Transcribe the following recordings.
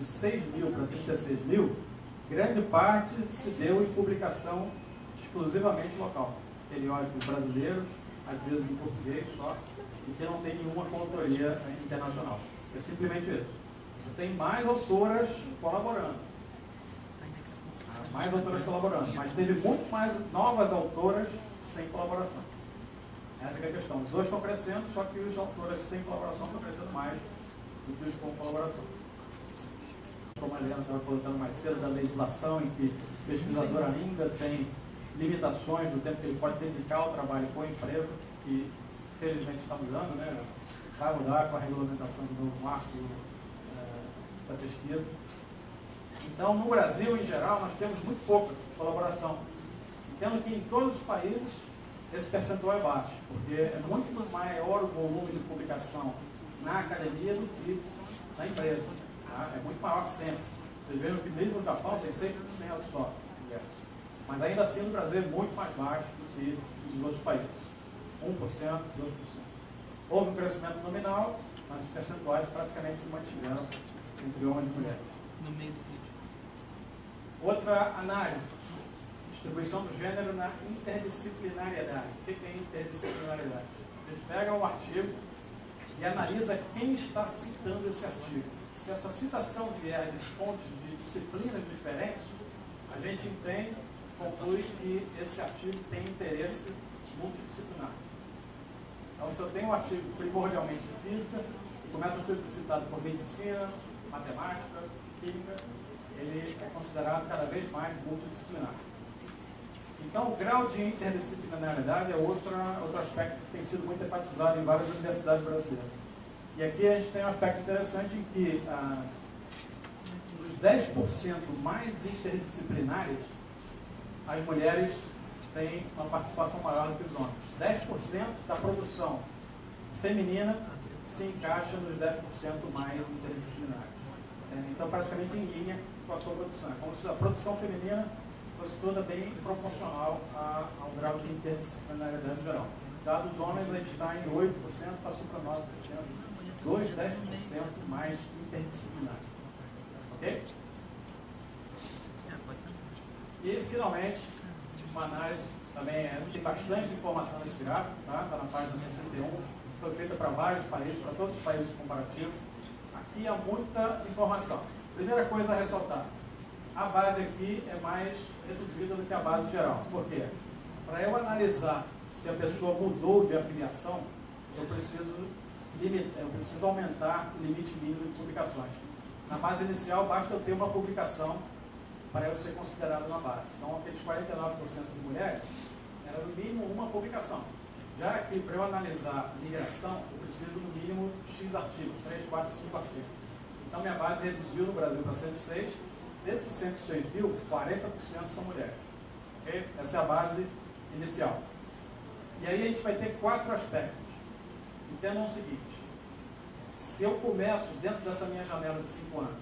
de 6 mil para 36 mil, grande parte se deu em publicação exclusivamente local. Periódicos brasileiros, às vezes em português só, e que não tem nenhuma consultoria internacional. É simplesmente isso. Você tem mais autoras colaborando. Mais autoras colaborando. Mas teve muito mais novas autoras sem colaboração. Essa é a questão. Os dois estão crescendo, só que os autores sem colaboração estão crescendo mais do que os com colaboração. Como a Helena estava colocando mais cedo, da legislação, em que o pesquisador ainda tem limitações do tempo que ele pode dedicar ao trabalho com a empresa, que felizmente está mudando, né? vai mudar com a regulamentação do novo marco é, da pesquisa. Então, no Brasil, em geral, nós temos muito pouca colaboração. Entendo que em todos os países esse percentual é baixo, porque é muito maior o volume de publicação na academia do que na empresa. Tá? É muito maior que sempre. Vocês vejam que mesmo no Japão tem 6% só. Mas ainda assim no Brasil é muito mais baixo do que nos outros países. 1%, 2%. Houve um crescimento nominal, mas os percentuais praticamente se mantiveram entre homens e mulheres. No meio do vídeo. Outra análise. Distribuição do gênero na interdisciplinariedade. O que é interdisciplinariedade? A gente pega um artigo e analisa quem está citando esse artigo. Se essa citação vier de fontes de disciplinas diferentes, a gente entende, conclui que esse artigo tem interesse multidisciplinar. Então, se eu tenho um artigo primordialmente de física, e começa a ser citado por medicina, matemática, química, ele é considerado cada vez mais multidisciplinar. Então, o grau de interdisciplinaridade é outra, outro aspecto que tem sido muito enfatizado em várias universidades brasileiras. E aqui a gente tem um aspecto interessante em que ah, os 10% mais interdisciplinares, as mulheres têm uma participação maior do que os homens. 10% da produção feminina se encaixa nos 10% mais interdisciplinares. É, então, praticamente em linha com a sua produção. É como se a produção feminina fosse toda bem proporcional ao grau de interdisciplinaridade geral. Dados homens, a gente está em 8%, passou para 9%, 2, 10% mais interdisciplinares. Ok? E, finalmente, uma análise também é, tem bastante informação nesse gráfico, tá? Está na página 61, foi feita para vários países, para todos os países comparativos. Aqui há muita informação. Primeira coisa a ressaltar, a base aqui é mais reduzida do que a base geral. Por quê? Para eu analisar se a pessoa mudou de afiliação, eu preciso, limitar, eu preciso aumentar o limite mínimo de publicações. Na base inicial, basta eu ter uma publicação para eu ser considerado uma base. Então, aqueles 49% de mulheres, era no mínimo uma publicação. Já que para eu analisar migração, eu preciso no mínimo X artigos, 3, 4, 5 artigos. Então, minha base reduziu no Brasil para 106. Desses 106 mil, 40% são mulheres. Okay? Essa é a base inicial. E aí a gente vai ter quatro aspectos. Entendam o seguinte. Se eu começo, dentro dessa minha janela de 5 anos,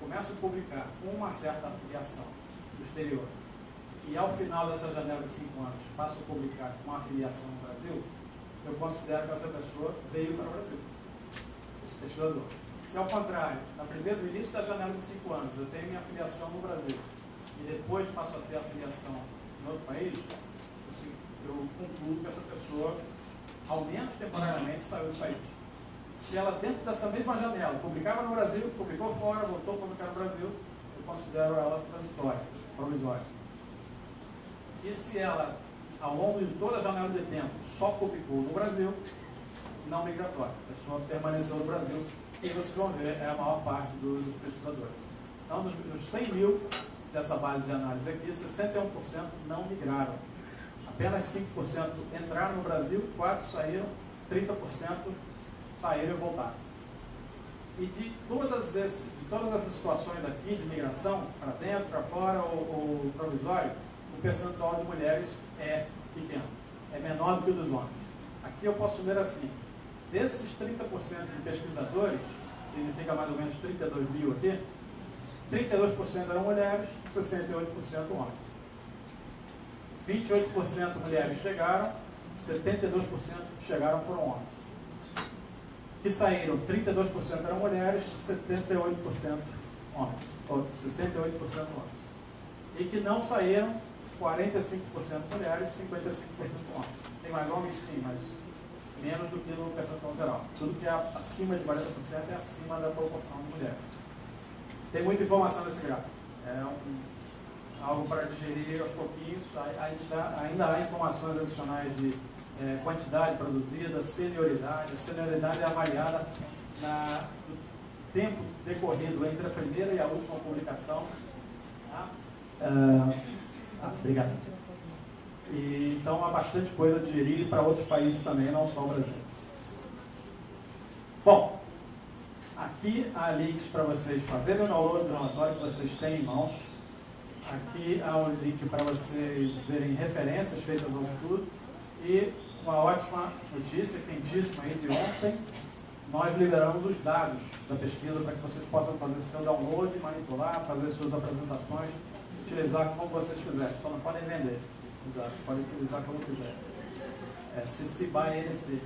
começo a publicar com uma certa afiliação do exterior, e ao final dessa janela de 5 anos passo a publicar com uma afiliação no Brasil, eu considero que essa pessoa veio para o Brasil, esse pesquisador. Se ao contrário, no, primeiro, no início da janela de 5 anos, eu tenho minha afiliação no Brasil, e depois passo a ter afiliação em outro país, assim, eu concluo que essa pessoa, ao menos temporariamente, saiu do país se ela dentro dessa mesma janela publicava no Brasil, publicou fora, voltou a publicar no Brasil, eu considero ela transitória, provisória. E se ela, ao longo de toda a janela de tempo, só publicou no Brasil, não migratória. A pessoa permaneceu no Brasil e vocês vão ver, é a maior parte dos, pesquisadores. Então, dos, dos 100 mil dessa base de análise aqui, 61% não migraram. Apenas 5% entraram no Brasil, 4% saíram, 30% saíram e voltaram. E de todas, esse, de todas essas situações aqui de migração, para dentro, para fora ou, ou provisório, o percentual de mulheres é pequeno, é menor do que o dos homens. Aqui eu posso ver assim, desses 30% de pesquisadores, significa mais ou menos 32 mil aqui, 32% eram mulheres, 68% homens. 28% mulheres chegaram, 72% chegaram foram homens que saíram, 32% eram mulheres, 78% homens, ou 68% homens. E que não saíram 45% mulheres, 55% homens. Tem mais homens sim, mas menos do que no percentual geral. Tudo que é acima de 40% é acima da proporção de mulheres. Tem muita informação nesse gráfico. É um, algo para digerir aos pouquinhos. Ainda há informações adicionais de é, quantidade produzida, senioridade. A senioridade é avaliada na, no tempo decorrido entre a primeira e a última publicação. Tá? Ah, ah, obrigado. E, então há bastante coisa a digerir para outros países também, não só o Brasil. Bom, aqui há links para vocês fazerem o download do relatório que vocês têm em mãos. Aqui há um link para vocês verem referências feitas ao estudo. E uma ótima notícia, quentíssima aí de ontem, nós liberamos os dados da pesquisa para que vocês possam fazer seu download, manipular, fazer suas apresentações, utilizar como vocês quiserem, só não podem vender. Exato, podem utilizar como quiser. É CC by NC.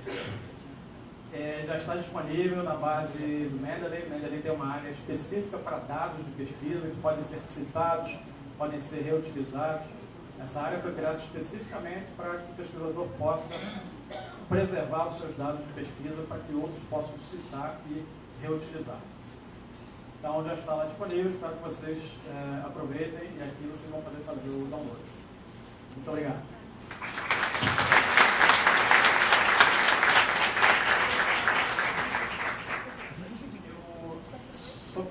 É, já está disponível na base do Mendeley. O Mendeley tem uma área específica para dados de pesquisa que podem ser citados, podem ser reutilizados. Essa área foi criada especificamente para que o pesquisador possa preservar os seus dados de pesquisa para que outros possam citar e reutilizar. Então já está lá disponível, espero que vocês é, aproveitem e aqui vocês vão poder fazer o download. Muito obrigado.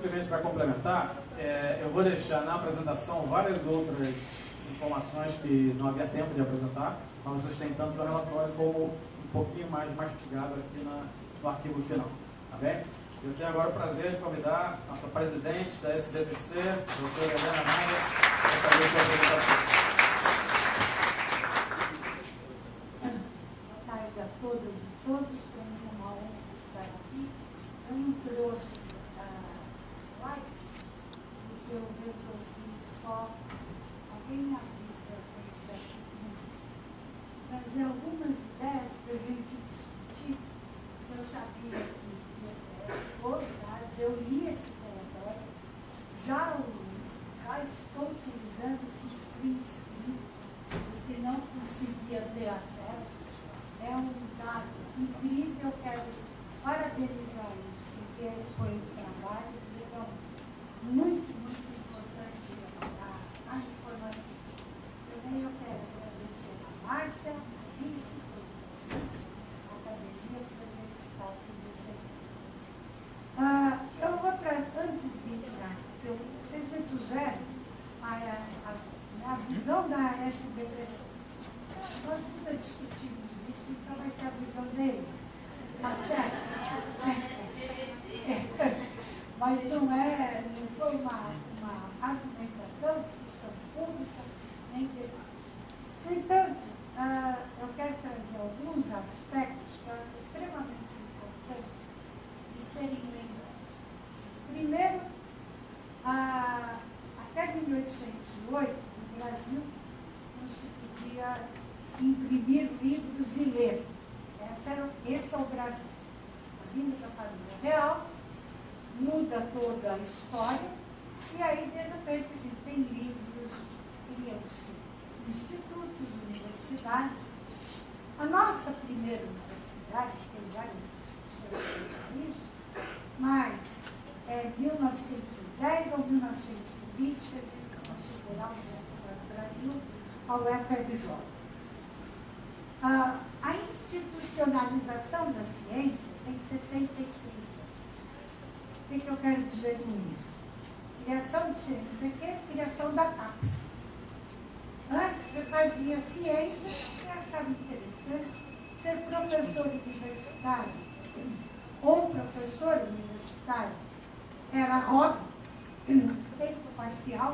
simplesmente para complementar, é, eu vou deixar na apresentação várias outras informações que não havia tempo de apresentar, mas vocês têm tanto o relatório como um pouquinho mais mastigado aqui na, no arquivo final. Tá bem? Eu tenho agora o prazer de convidar nossa presidente da SBPC, doutora Helena Maia, para fazer sua apresentação. ao é FRJ. Ah, a institucionalização da ciência tem 66 anos. O que, que eu quero dizer com isso? Criação de CNPq, é? criação da PAPS. Antes você fazia ciência, você achava interessante ser professor universitário ou professor universitário era hobby, tempo parcial,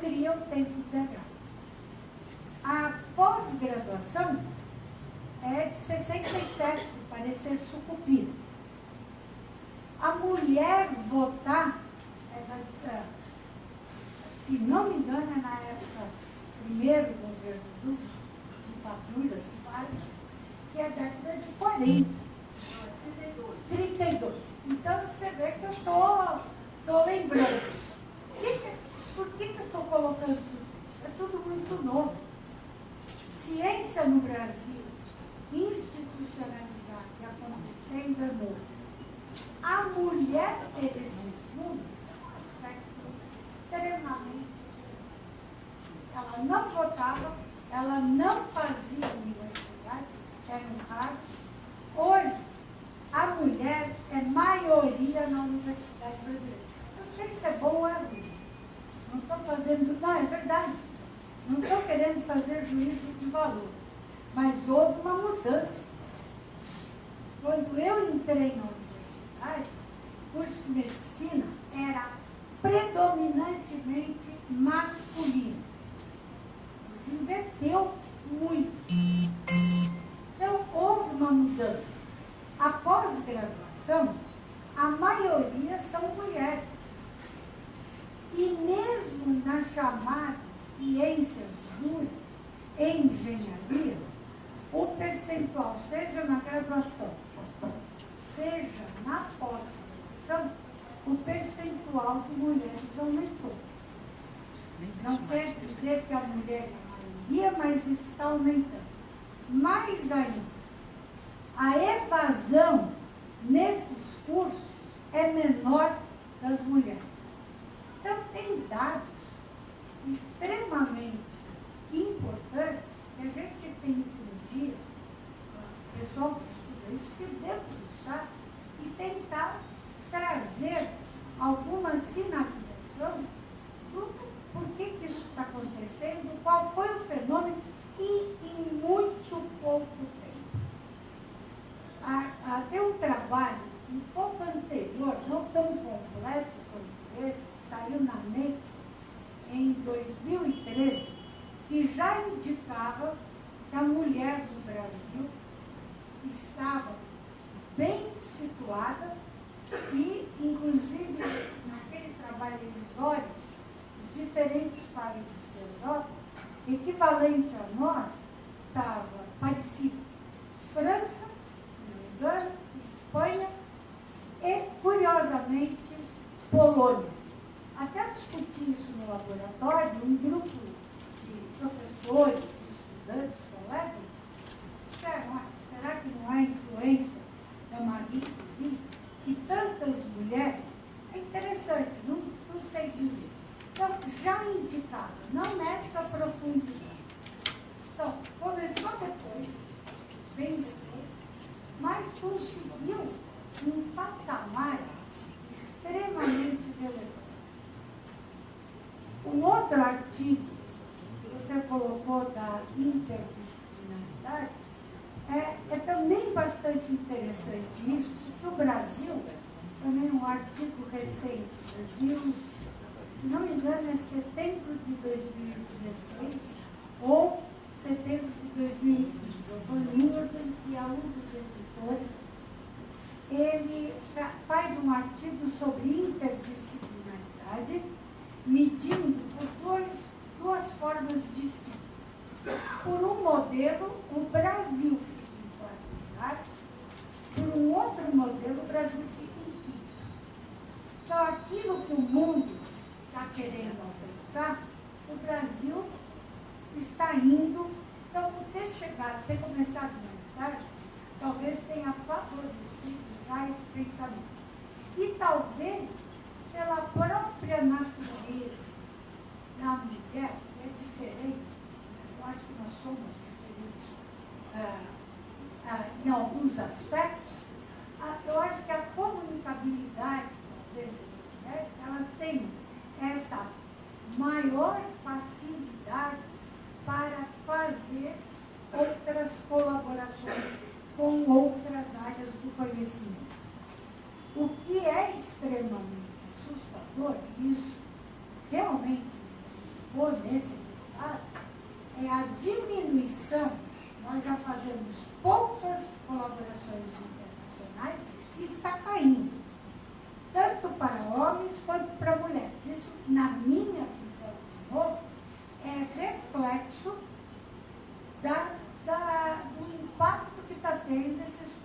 teria o tempo integral. A pós-graduação é de 67, parecer sucupira. A mulher votar, é, é, se não me engano, é na época, primeiro governo do ditadura de Vargas, que é a década de 40. 32. Então você vê que eu estou tô, lembrando. Por que, por que, que eu estou colocando tudo? É tudo muito novo. Ciência no Brasil, institucionalizada e acontecendo é novo. A mulher ter esses números é um aspecto extremamente. Ela não votava, ela não fazia universidade, era um rádio. Hoje, a mulher é maioria na universidade brasileira. Não sei se é bom ou é ruim. Não estou fazendo. Não, é verdade. Não estou querendo fazer juízo de valor. Mas houve uma mudança. Quando eu entrei na universidade, o curso de medicina era predominantemente masculino. Hoje inverteu muito. Então, houve uma mudança. A pós-graduação, a maioria são mulheres. E mesmo nas chamadas ciências duras, engenharias, o percentual, seja na graduação, seja na pós-graduação, o percentual de mulheres aumentou. Não quer dizer que a mulher é a maioria, mas está aumentando. Mais ainda, a evasão nesses cursos é menor das mulheres. Então, tem dados extremamente importantes que a gente tem que um dia, o pessoal que estuda isso, se debruçar e tentar trazer alguma sinalização do por que, isso está acontecendo, qual foi o fenômeno e em muito pouco tempo. A, a, tem um trabalho um pouco anterior, não tão completo quanto esse, saiu na NET em 2013, que já indicava que a mulher do Brasil estava bem situada e, inclusive, naquele trabalho elisório, os diferentes países da Europa, equivalente a nós, estava parecido. França, engano, Espanha e, curiosamente, Polônia. Até discuti isso no laboratório, um grupo de professores, estudantes, colegas, disseram, será que não há influência da Marie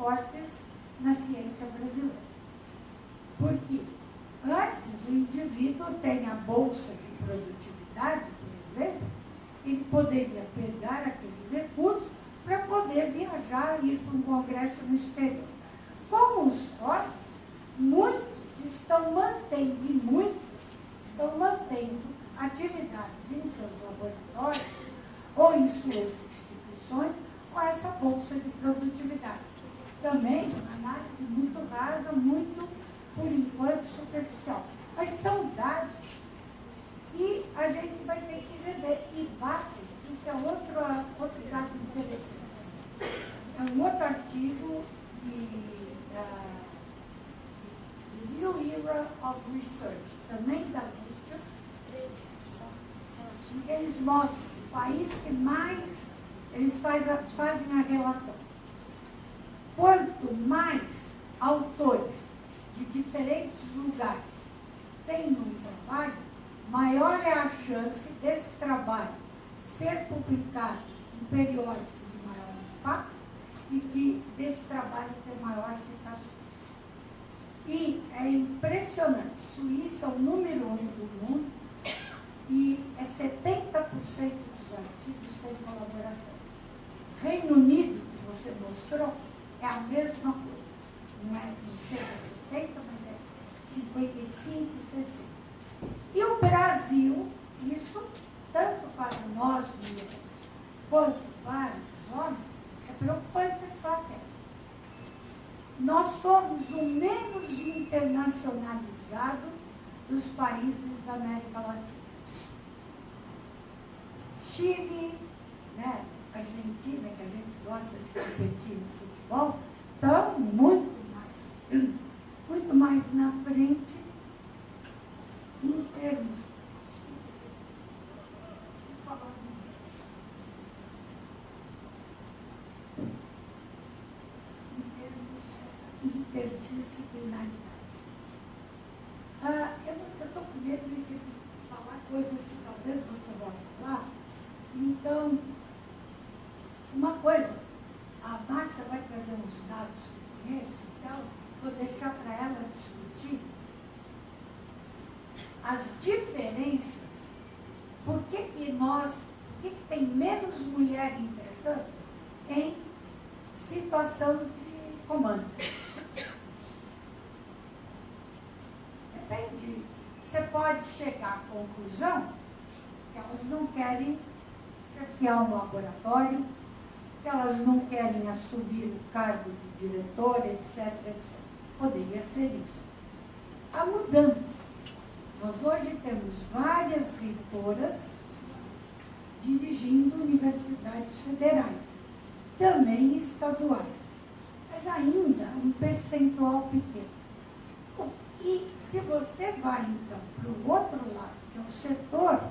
cortes na ciência brasileira. Porque antes o indivíduo tem a bolsa de produtividade, por exemplo, ele poderia pegar aquele recurso para poder viajar e ir para um congresso no exterior. Com os cortes, muitos estão mantendo, e muitos estão mantendo atividades em seus laboratórios ou em suas instituições com essa bolsa de produtividade. Também análise muito rasa, muito, por enquanto, superficial. Mas são dados e a gente vai ter que rever. E bate, isso é outro, outro dado interessante. É um outro artigo de, uh, New Era of Research, também da Nature, eles mostram o país que mais eles faz a, fazem a relação. Quanto mais autores de diferentes lugares têm um trabalho, maior é a chance desse trabalho ser publicado em periódico de maior impacto e de, desse trabalho ter maior citações. E é impressionante, Suíça é o número um do mundo e é 70% dos artigos têm colaboração. Reino Unido, que você mostrou, é a mesma coisa. Não, é, não chega a 70, mas é 55, 60. E o Brasil, isso tanto para nós mulheres quanto para os homens, é preocupante até. Nós somos o menos internacionalizado dos países da América Latina. Chile, né, Argentina, que a gente gosta de competir no futebol, estão muito mais, muito mais na frente em termos interdisciplinaridade. Ah, eu estou com medo de falar coisas que talvez você vá falar. Então, uma coisa, a Márcia vai trazer uns dados que eu conheço, então vou deixar para ela discutir as diferenças, por que, que nós, por que, que tem menos mulher, entretanto, em situação de comando. Depende. Você pode chegar à conclusão que elas não querem chefiar um laboratório, que elas não querem assumir o cargo de diretora, etc, etc. Poderia ser isso. Está mudando. Nós hoje temos várias reitoras dirigindo universidades federais, também estaduais, mas ainda um percentual pequeno. E se você vai então para o outro lado, que é o setor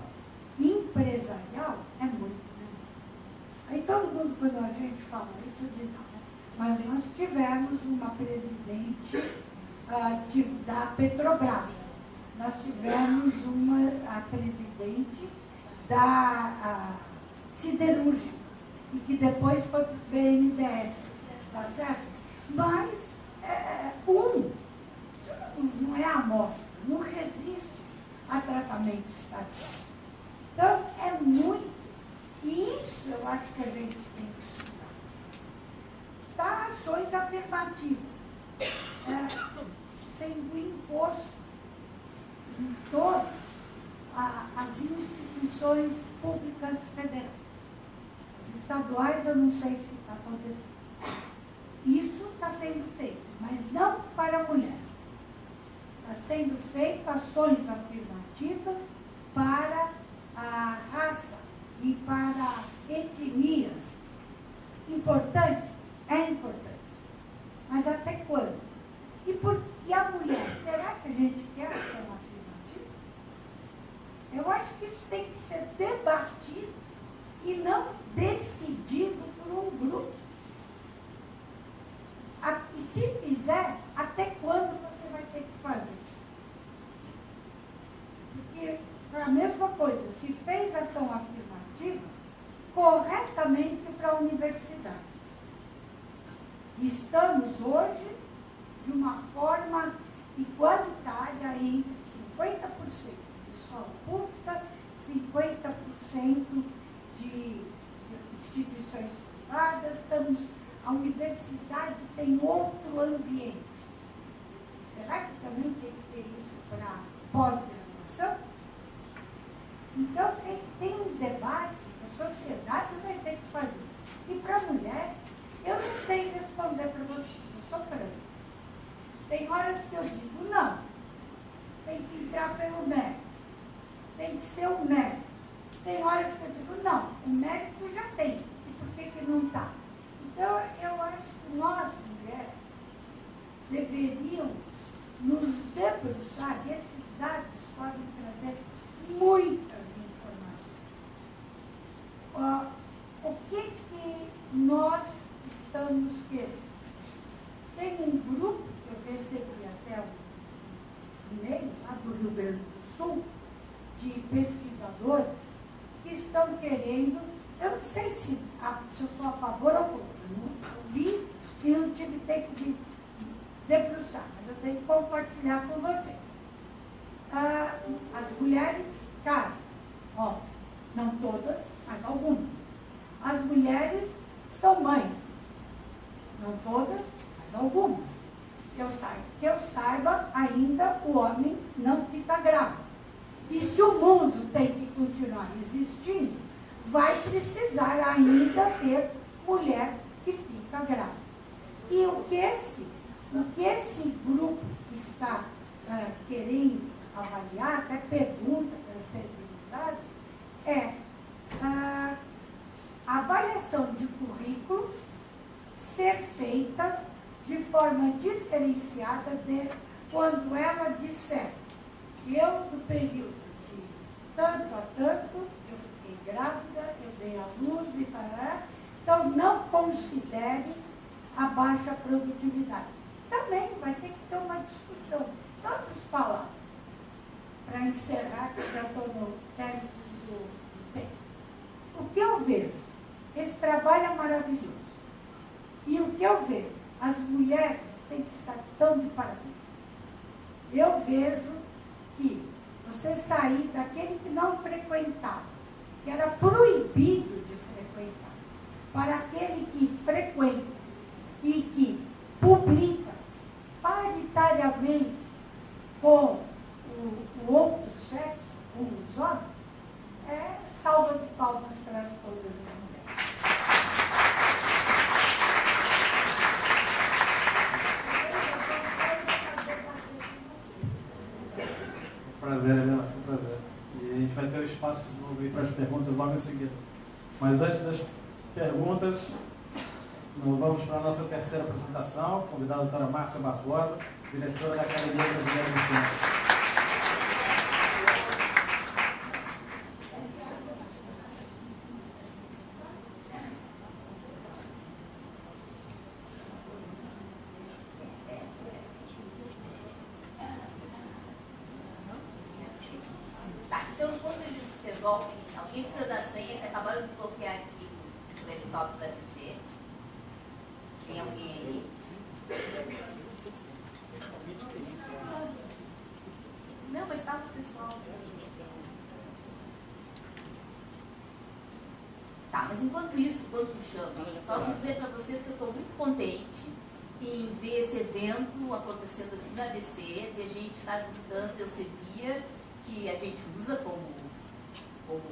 empresarial, é muito. Aí todo mundo, quando a gente fala isso, diz, não, mas nós tivemos uma presidente uh, da Petrobras, nós tivemos uma a presidente da siderúrgica, e que depois foi para o BNDES, tá certo? Mas é, um, não é amostra, não resiste a tratamento estatal. Então, é muito, e isso eu acho que a gente tem que estudar. Tá, ações afirmativas, é, sendo imposto em todas as instituições públicas federais. As estaduais eu não sei se está acontecendo. Isso está sendo feito, mas não para a mulher. Está sendo feito ações afirmativas para ainda o homem não fica grávido. E se o mundo tem que continuar existindo, vai precisar ainda ter mulher que fica grávida. E o que esse, o que esse grupo está uh, querendo avaliar, até pergunta para ser divulgado, é uh, a avaliação de currículo ser feita de forma diferenciada de quando ela disser eu, do período de tanto a tanto, eu fiquei grávida, eu dei a luz e para Então, não considere a baixa produtividade. Também vai ter que ter uma discussão. Tantas palavras para encerrar, que já estou no término do tempo. O que eu vejo? Esse trabalho é maravilhoso. E o que eu vejo? As mulheres têm que estar tão de parabéns. Eu vejo que você sair daquele que não frequentava, que era proibido de frequentar, para aquele que frequenta e que publica paritariamente com o, o outro sexo, com os homens, é salva de palmas para todas as prazer, Helena, um prazer. E a gente vai ter o espaço de novo para as perguntas logo em seguida. Mas antes das perguntas, vamos para a nossa terceira apresentação, convidada a doutora Márcia Barbosa, diretora da Academia Brasileira de Ciências. Acontecendo aqui na ABC, de a gente estar juntando Elsevier, que a gente usa como, como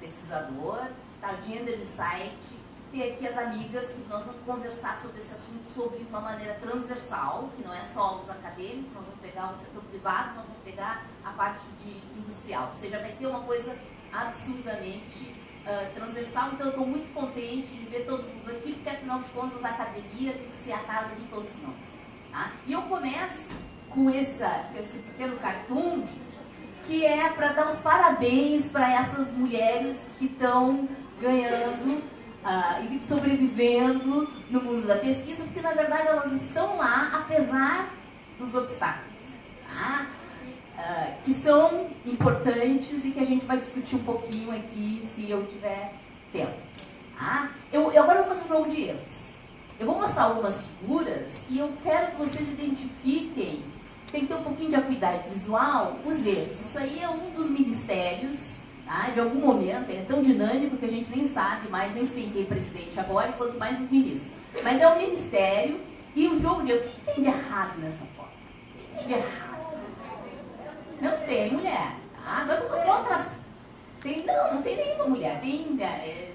pesquisador, tá, Gender Insight, ter aqui as amigas que nós vamos conversar sobre esse assunto sobre uma maneira transversal, que não é só os acadêmicos, nós vamos pegar o setor privado, nós vamos pegar a parte de industrial. Ou seja, vai ter uma coisa absurdamente uh, transversal, então eu estou muito contente de ver todo mundo aqui, porque afinal de contas a academia tem que ser a casa de todos nós. Tá? E eu começo com essa, esse pequeno cartoon que é para dar os parabéns para essas mulheres que estão ganhando uh, e sobrevivendo no mundo da pesquisa, porque na verdade elas estão lá apesar dos obstáculos, tá? Uh, que são importantes e que a gente vai discutir um pouquinho aqui se eu tiver tempo. Tá? Eu, eu agora vou fazer um jogo de erros. Eu vou mostrar algumas figuras e eu quero que vocês identifiquem, tem que ter um pouquinho de acuidade visual, os erros. Isso aí é um dos ministérios tá? de algum momento, é tão dinâmico que a gente nem sabe mais, nem sei quem é presidente agora, e quanto mais o ministro. Mas é o ministério e o jogo de... O que, que tem de errado nessa foto? O que tem de errado? Não tem mulher. Tá? Agora vou mostrar outras... Tem, não, não tem nenhuma mulher. Tem... É,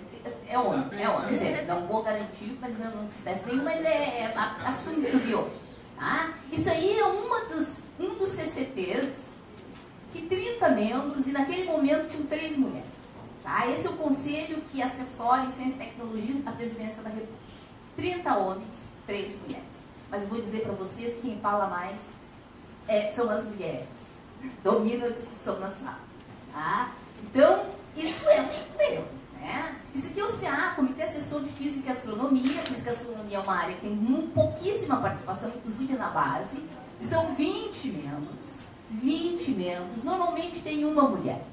é homem, é homem. Quer dizer, não vou garantir, mas não, não esquece nenhum, mas é, é de Tá? Isso aí é uma dos, um dos CCTs que 30 membros e naquele momento tinham três mulheres. Tá? Esse é o conselho que assessora em ciência e tecnologia da presidência da República. 30 homens, três mulheres. Mas vou dizer para vocês que quem fala mais é, são as mulheres. Domina a discussão na sala. Tá? Então, isso é um erro. Né? Isso aqui é o CA, Comitê Assessor de Física e Astronomia. Física e Astronomia é uma área que tem pouquíssima participação, inclusive na base. E são 20 membros. 20 membros. Normalmente tem uma mulher.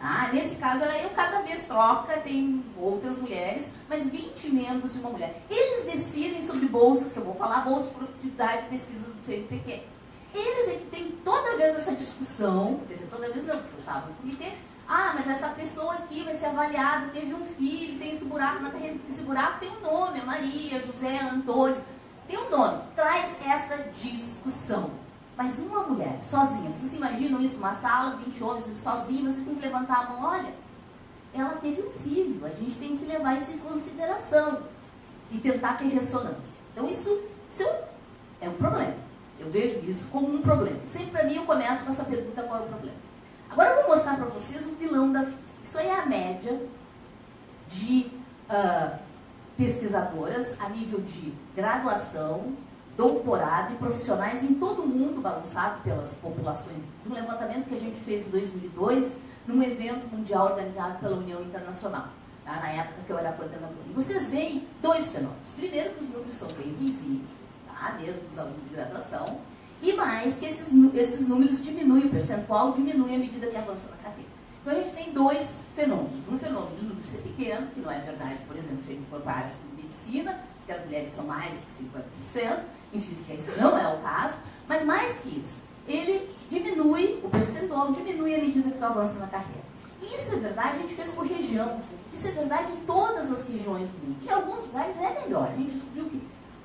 Ah, nesse caso, eu cada vez troca, tem outras mulheres, mas 20 membros e uma mulher. Eles decidem sobre bolsas, que eu vou falar, bolsas de produtividade e pesquisa do CNPq. Eles é que tem toda vez essa discussão, quer dizer, toda vez não, porque eu estava no comitê, ah, mas essa pessoa aqui vai ser avaliada, teve um filho, tem esse buraco na carreira. Esse buraco tem um nome, é Maria, José, Antônio. Tem um nome. Traz essa discussão. Mas uma mulher, sozinha, vocês imaginam isso? Uma sala, 20 homens, sozinha, você tem que levantar a mão, olha, ela teve um filho, a gente tem que levar isso em consideração e tentar ter ressonância. Então isso, isso é um problema. Eu vejo isso como um problema. Sempre para mim eu começo com essa pergunta, qual é o problema? Agora eu vou mostrar para vocês o vilão da física. Isso aí é a média de uh, pesquisadoras a nível de graduação, doutorado e profissionais em todo o mundo, balançado pelas populações, um levantamento que a gente fez em 2002, num evento mundial organizado pela União Internacional, tá? na época que eu era coordenadora. E vocês veem dois fenômenos. Primeiro, que os números são bem visíveis, tá? mesmo dos alunos de graduação, e mais que esses, esses números diminuem, o percentual diminui à medida que avança na carreira. Então a gente tem dois fenômenos. Um fenômeno do número ser pequeno, que não é verdade, por exemplo, se a gente for para áreas como medicina, que as mulheres são mais do que 50%, em física isso não é o caso, mas mais que isso, ele diminui, o percentual diminui à medida que tu avança na carreira. E isso é verdade, a gente fez por região. Isso é verdade em todas as regiões do mundo. Em alguns lugares é melhor. A gente descobriu que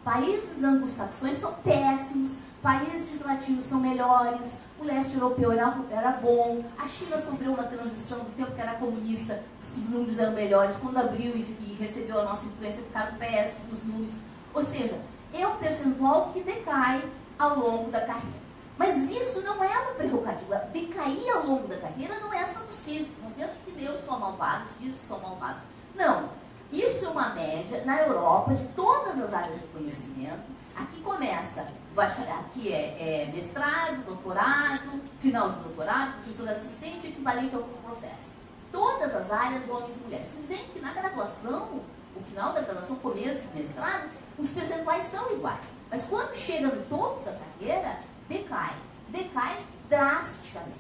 países anglo-saxões são péssimos, países latinos são melhores, o leste europeu era, era bom, a China sofreu uma transição do tempo que era comunista, os, os números eram melhores, quando abriu e, e, recebeu a nossa influência ficaram péssimos os números. Ou seja, é um percentual que decai ao longo da carreira. Mas isso não é uma prerrogativa. Decair ao longo da carreira não é só dos físicos. Não pensa que meus são malvados, físicos são malvados. Não. Isso é uma média na Europa de todas as áreas de conhecimento. Aqui começa aqui é, é, mestrado, doutorado, final de doutorado, professor assistente, equivalente ao processo. Todas as áreas, homens e mulheres. Vocês veem que na graduação, o final da graduação, começo do mestrado, os percentuais são iguais. Mas quando chega no topo da carreira, decai. Decai drasticamente.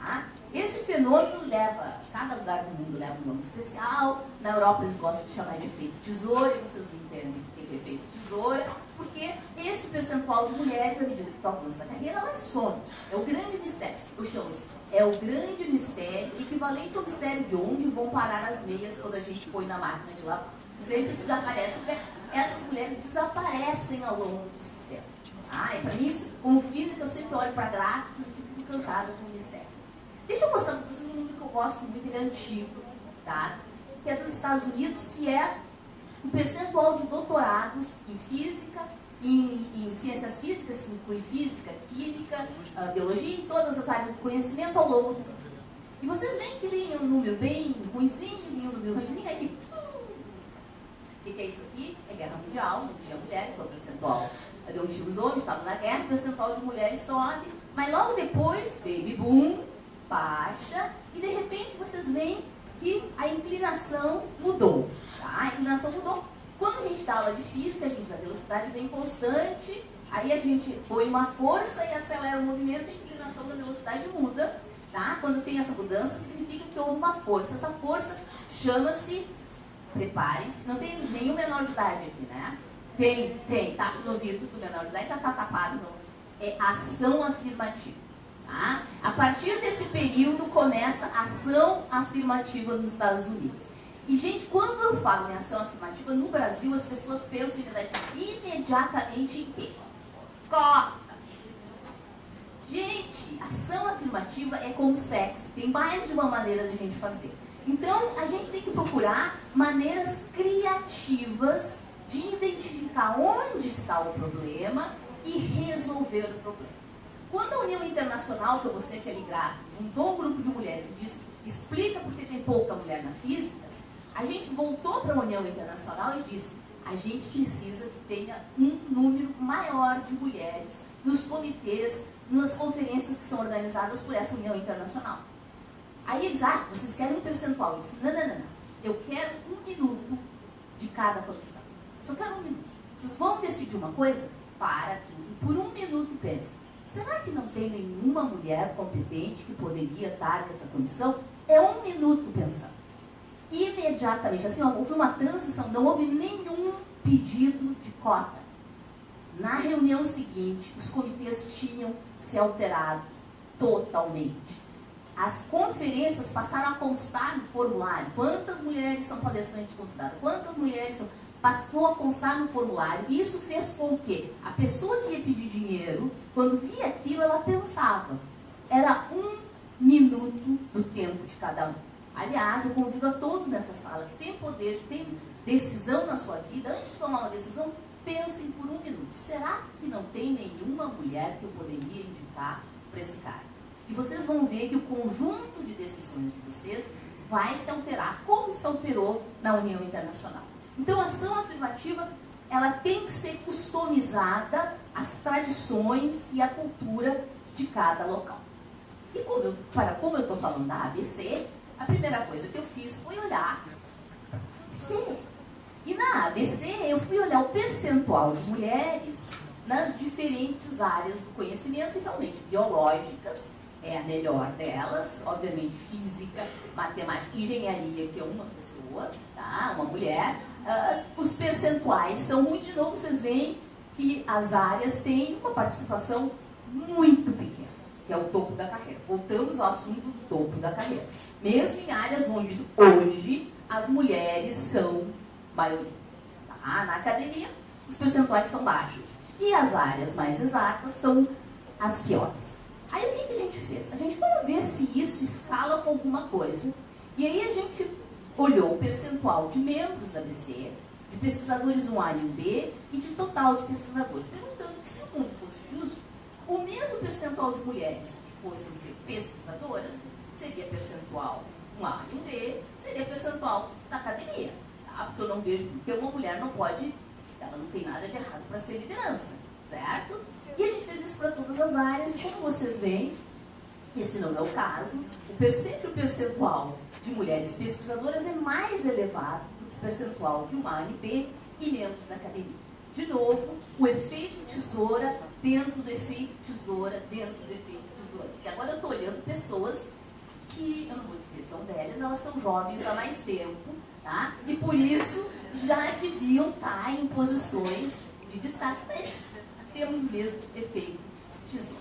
Tá? Esse fenômeno leva, cada lugar do mundo leva um nome especial. Na Europa eles gostam de chamar de efeito tesoura, e vocês entendem o que é efeito tesoura porque esse percentual de mulheres, à medida que tu avança na carreira, ela some. É o grande mistério. Eu chamo isso. É o grande mistério, equivalente ao mistério de onde vão parar as meias quando a gente põe na máquina de lavar. Sempre desaparece. Essas mulheres desaparecem ao longo do sistema. Ah, e para mim, como física, eu sempre olho para gráficos e fico encantada com o mistério. Deixa eu mostrar para vocês um número que eu gosto muito, ele é antigo, tá? que é dos Estados Unidos, que é o percentual de doutorados em física, em, em, ciências físicas, que inclui física, química, uh, biologia e todas as áreas do conhecimento ao longo do tempo. E vocês veem que ele é um número bem ruimzinho, e um número ruimzinho, aí que O que, é isso aqui? É guerra mundial, não tinha mulher, então o percentual de antigos homens estavam na guerra, o percentual de mulheres sobe, mas logo depois, baby boom, baixa, e de repente vocês veem que a inclinação mudou. Tá? A inclinação mudou. Quando a gente dá aula de física, a gente, a velocidade vem constante, aí a gente põe uma força e acelera o movimento, a inclinação da velocidade muda. Tá? Quando tem essa mudança, significa que houve uma força. Essa força chama-se, prepare-se, não tem nenhum menor de idade aqui, né? Tem, tem, tá os ouvidos do menor de idade, já tá tapado, não. É ação afirmativa. Tá? A partir desse período começa a ação afirmativa nos Estados Unidos. E, gente, quando eu falo em ação afirmativa, no Brasil as pessoas pensam imediatamente em quê? Cotas. Gente, ação afirmativa é como sexo, tem mais de uma maneira de a gente fazer. Então, a gente tem que procurar maneiras criativas de identificar onde está o problema e resolver o problema. Quando a União Internacional, que eu mostrei gráfico, juntou um grupo de mulheres e disse, explica porque tem pouca mulher na física, a gente voltou para a União Internacional e disse, a gente precisa que tenha um número maior de mulheres nos comitês, nas conferências que são organizadas por essa União Internacional. Aí eles, ah, vocês querem um percentual? Eu disse, não, não, não, não. Eu quero um minuto de cada comissão. Só quero um minuto. Vocês vão decidir uma coisa? Para tudo. Por um minuto pense. Será que não tem nenhuma mulher competente que poderia estar nessa comissão? É um minuto pensando. Imediatamente, assim, houve uma transição, não houve nenhum pedido de cota. Na reunião seguinte, os comitês tinham se alterado totalmente. As conferências passaram a constar no formulário quantas mulheres são palestrantes convidadas, quantas mulheres são. Passou a constar no formulário. E isso fez com que a pessoa que ia pedir dinheiro, quando via aquilo, ela pensava. Era um minuto do tempo de cada um. Aliás, eu convido a todos nessa sala que tem poder, que tem decisão na sua vida, antes de tomar uma decisão, pensem por um minuto. Será que não tem nenhuma mulher que eu poderia indicar para esse cara? E vocês vão ver que o conjunto de decisões de vocês vai se alterar, como se alterou na União Internacional. Então, a ação afirmativa ela tem que ser customizada às tradições e à cultura de cada local. E como eu, para como eu estou falando da ABC, a primeira coisa que eu fiz foi olhar ABC. E na ABC eu fui olhar o percentual de mulheres nas diferentes áreas do conhecimento, e realmente biológicas, é a melhor delas, obviamente física, matemática, engenharia, que é uma pessoa, tá? uma mulher. Uh, os percentuais são ruins, de novo vocês veem que as áreas têm uma participação muito pequena, que é o topo da carreira. Voltamos ao assunto do topo da carreira. Mesmo em áreas onde hoje as mulheres são maioria. Tá? Na academia, os percentuais são baixos. E as áreas mais exatas são as piores. Aí o que, que a gente fez? A gente foi ver se isso escala com alguma coisa. E aí a gente olhou o percentual de membros da BC, de pesquisadores 1A e 1B e de total de pesquisadores, perguntando que se o mundo fosse justo, o mesmo percentual de mulheres que fossem ser pesquisadoras seria percentual 1A e 1B, seria percentual da academia. Tá? Porque eu não vejo, porque uma mulher não pode, ela não tem nada de errado para ser liderança, certo? E a gente fez isso para todas as áreas, e como vocês veem, esse não é o caso, o o percentual de mulheres pesquisadoras é mais elevado do que o percentual de uma ANP e membros da academia. De novo, o efeito tesoura dentro do efeito tesoura dentro do efeito tesoura. E agora eu estou olhando pessoas que, eu não vou dizer são velhas, elas são jovens há mais tempo, tá? E por isso já deviam estar em posições de destaque. Mas temos o mesmo efeito tesouro.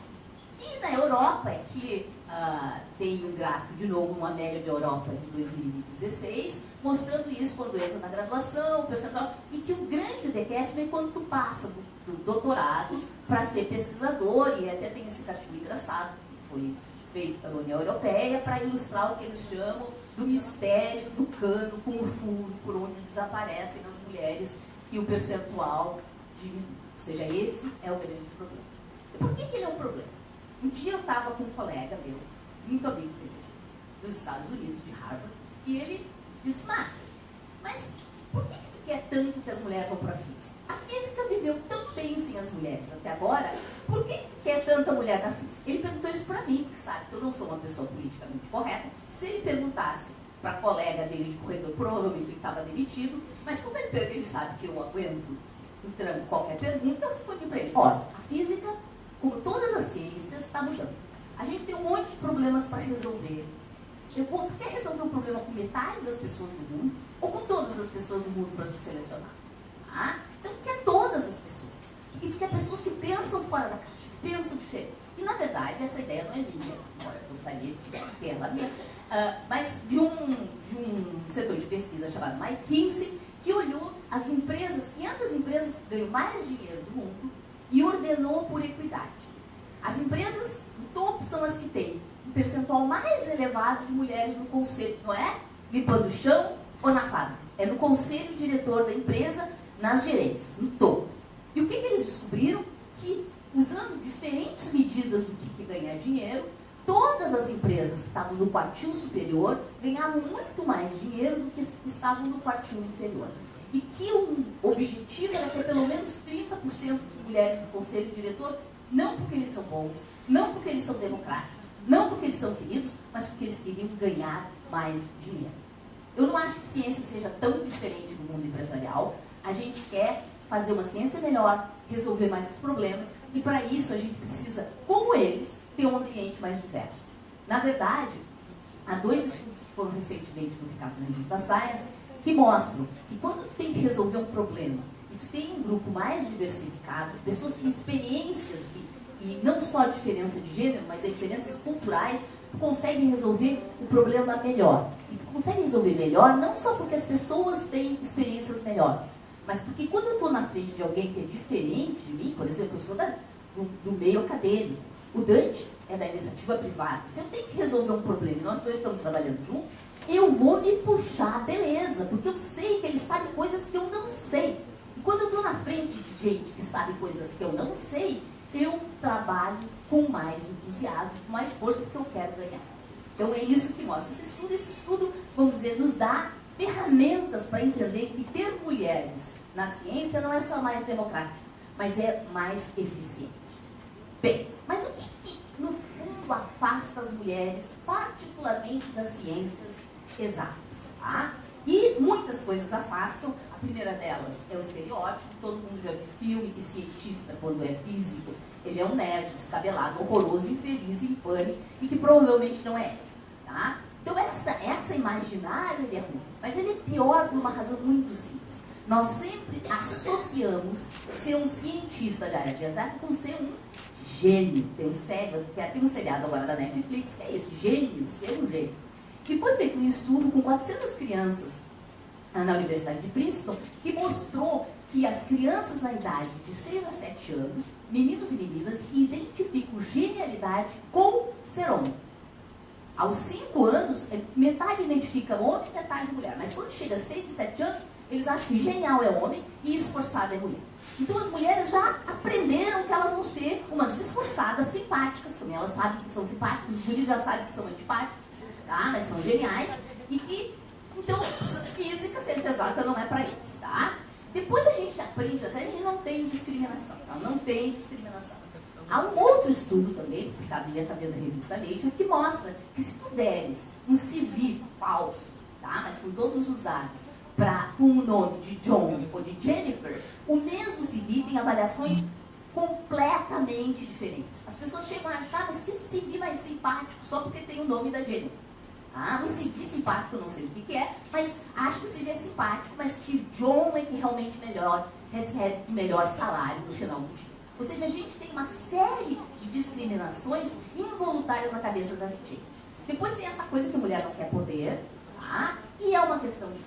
E na Europa é que uh, tem um gráfico, de novo, uma média de Europa de 2016, mostrando isso quando entra na graduação, percentual, e que o grande decréscimo é quando tu passa do, do doutorado para ser pesquisador, e até tem esse cachorro engraçado, que foi feito pela União Europeia, para ilustrar o que eles chamam do mistério do cano com o furo, por onde desaparecem as mulheres e o percentual diminui. Ou seja, esse é o grande problema. E por que, que ele é um problema? Um dia eu estava com um colega meu, muito amigo dele, dos Estados Unidos, de Harvard, e ele disse, Márcia, mas por que, tu quer tanto que as mulheres vão para a física? A física viveu tão bem sem as mulheres até agora, por que quer tanta mulher na física? Ele perguntou isso para mim, que sabe que eu não sou uma pessoa politicamente correta. Se ele perguntasse para a colega dele de corredor, provavelmente ele estava demitido, mas como ele, ele sabe que eu aguento o tranco qualquer pergunta, eu respondi para ele, olha, a física, como todas as ciências, está mudando. A gente tem um monte de problemas para resolver. Eu vou, tu quer resolver um problema com metade das pessoas do mundo ou com todas as pessoas do mundo para se selecionar? Ah? Então tu quer todas as pessoas. E tu quer pessoas que pensam fora da caixa, que pensam diferente. E na verdade essa ideia não é minha. Eu gostaria de ter ela minha. Uh, mas de um, de um setor de pesquisa chamado McKinsey, que olhou as empresas, 500 empresas que ganham mais dinheiro do mundo e ordenou por equidade. As empresas do topo são as que têm um percentual mais elevado de mulheres no conselho, não é? Limpando o chão ou na fábrica. É no conselho diretor da empresa, nas gerências, no topo. E o que, que eles descobriram? Que usando diferentes medidas do que, que ganhar dinheiro, todas as empresas que estavam no quartil superior ganhavam muito mais dinheiro do que estavam no quartil inferior. E que o objetivo era ter pelo menos 30% de mulheres no conselho diretor, não porque eles são bons, não porque eles são democráticos, não porque eles são queridos, mas porque eles queriam ganhar mais dinheiro. Eu não acho que ciência seja tão diferente no mundo empresarial. A gente quer fazer uma ciência melhor, resolver mais os problemas, e para isso a gente precisa, como eles, ter um ambiente mais diverso. Na verdade, há dois estudos que foram recentemente publicados na revista Science que mostram que quando tu tem que resolver um problema e tu tem um grupo mais diversificado, pessoas com experiências e, e não só a diferença de gênero, mas diferenças culturais, tu consegue resolver o problema melhor. E tu consegue resolver melhor não só porque as pessoas têm experiências melhores, mas porque quando eu estou na frente de alguém que é diferente de mim, por exemplo, eu sou da, do, do meio acadêmico, o Dante é da iniciativa privada. Se eu tenho que resolver um problema e nós dois estamos trabalhando juntos, eu vou me puxar, beleza, porque eu sei que ele sabe coisas que eu não sei. E quando eu estou na frente de gente que sabe coisas que eu não sei, eu trabalho com mais entusiasmo, com mais força, porque eu quero ganhar. Então é isso que mostra esse estudo. Esse estudo, vamos dizer, nos dá ferramentas para entender que ter mulheres na ciência não é só mais democrático, mas é mais eficiente. Bem, mas o que, no fundo, afasta as mulheres, particularmente das ciências exatas? Tá? E muitas coisas afastam. A primeira delas é o estereótipo. Todo mundo já viu filme que cientista, quando é físico, ele é um nerd, descabelado, horroroso, infeliz, infame e que provavelmente não é ético. Tá? Então essa, essa imaginária ele é ruim. Mas ele é pior por uma razão muito simples. Nós sempre associamos ser um cientista de área de exército com ser um gênio. Tem um, sério, tem um seriado agora da Netflix que é isso, gênio, ser um gênio. E foi feito um estudo com 400 crianças na Universidade de Princeton que mostrou que as crianças na idade de 6 a 7 anos, meninos e meninas, identificam genialidade com ser homem. Aos 5 anos, é, metade identifica homem, metade mulher. Mas quando chega a 6 e 7 anos, eles acham que genial é homem e esforçado é mulher. Então as mulheres já aprenderam que elas vão ser umas esforçadas simpáticas também. Elas sabem que são simpáticas, os guris já sabem que são antipáticos, tá? mas são geniais. E que, então, física, ciência exata não é para eles, tá? Depois a gente aprende até que não tem discriminação, tá? não tem discriminação. Há um outro estudo também, publicado dessa vez revista Nature, que mostra que se tu deres um CV falso, tá? mas com todos os dados, para o nome de John ou de Jennifer, o mesmo CV tem avaliações completamente diferentes. As pessoas chegam a achar, mas que CV mais simpático só porque tem o nome da Jennifer. Ah, um CV simpático, não sei o que, que é, mas acho que o CV é simpático, mas que John é que realmente melhor, recebe o melhor salário no final do dia. Ou seja, a gente tem uma série de discriminações involuntárias na cabeça da gente. Depois tem essa coisa que a mulher não quer poder, tá? E é uma questão de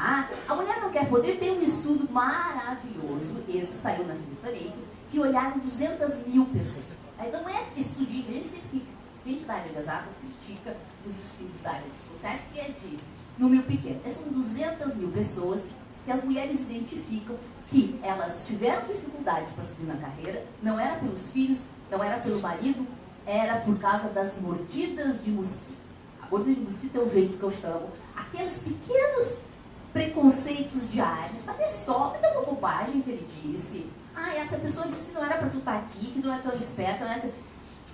ah, a Mulher Não Quer Poder tem um estudo maravilhoso, esse saiu na revista Nature, que olharam 200 mil pessoas. Não é estudinho, a gente sempre gente da área de exatas critica os estudos da área de sucesso, que é de número pequeno. São 200 mil pessoas que as mulheres identificam que elas tiveram dificuldades para subir na carreira, não era pelos filhos, não era pelo marido, era por causa das mordidas de mosquito. A mordida de mosquito é o jeito que eu chamo. Aqueles pequenos preconceitos diários, mas é só, mas é uma bobagem que ele disse. Ah, essa pessoa disse que não era para tu estar tá aqui, que não é tão esperta, não é tão...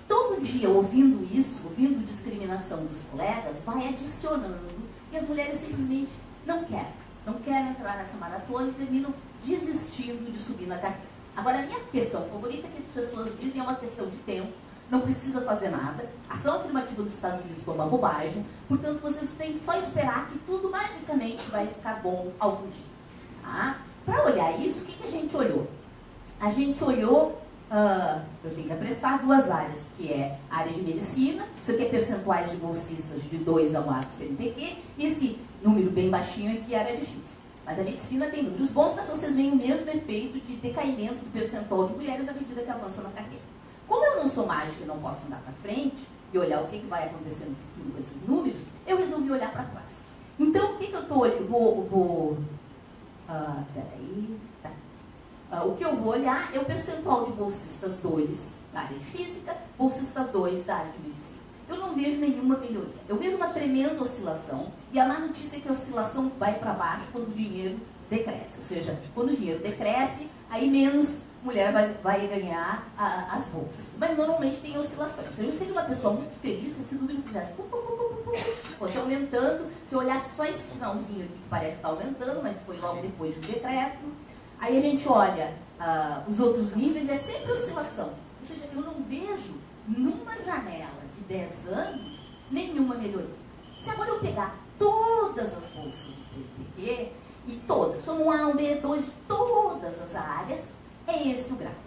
Todo dia ouvindo isso, ouvindo discriminação dos colegas, vai adicionando e as mulheres simplesmente não querem. Não querem entrar nessa maratona e terminam desistindo de subir na carreira. Agora, a minha questão favorita é que as pessoas dizem é uma questão de tempo, não precisa fazer nada. Ação afirmativa dos Estados Unidos foi uma bobagem, portanto, vocês têm que só esperar que tudo magicamente vai ficar bom algum dia. Tá? Para olhar isso, o que, que a gente olhou? A gente olhou Uh, eu tenho que apressar duas áreas, que é a área de medicina, isso aqui é percentuais de bolsistas de 2 a 4 CNPq, e esse número bem baixinho aqui é a área de física. Mas a medicina tem números bons, mas vocês veem o mesmo efeito de decaimento do percentual de mulheres à medida que avança na carreira. Como eu não sou mágica e não posso andar para frente e olhar o que, que vai acontecer no futuro com esses números, eu resolvi olhar para trás. Então, o que, que eu olhando? Vou. vou uh, peraí. Tá. Uh, o que eu vou olhar é o percentual de bolsistas 2 da área de física, bolsistas 2 da área de medicina. Eu não vejo nenhuma melhoria. Eu vejo uma tremenda oscilação, e a má notícia é que a oscilação vai para baixo quando o dinheiro decresce. Ou seja, quando o dinheiro decresce, aí menos mulher vai, vai ganhar a, as bolsas. Mas normalmente tem oscilação. Ou seja, eu seria uma pessoa muito feliz se esse número fizesse pum, pum, pum, pum, pum, fosse aumentando. Se eu olhasse só esse finalzinho aqui, que parece estar aumentando, mas foi logo depois do decréscimo. Aí a gente olha uh, os outros níveis, é sempre oscilação. Ou seja, eu não vejo numa janela de 10 anos nenhuma melhoria. Se agora eu pegar todas as bolsas do CPQ, e todas, somos um A, um B, dois, todas as áreas, é esse o gráfico,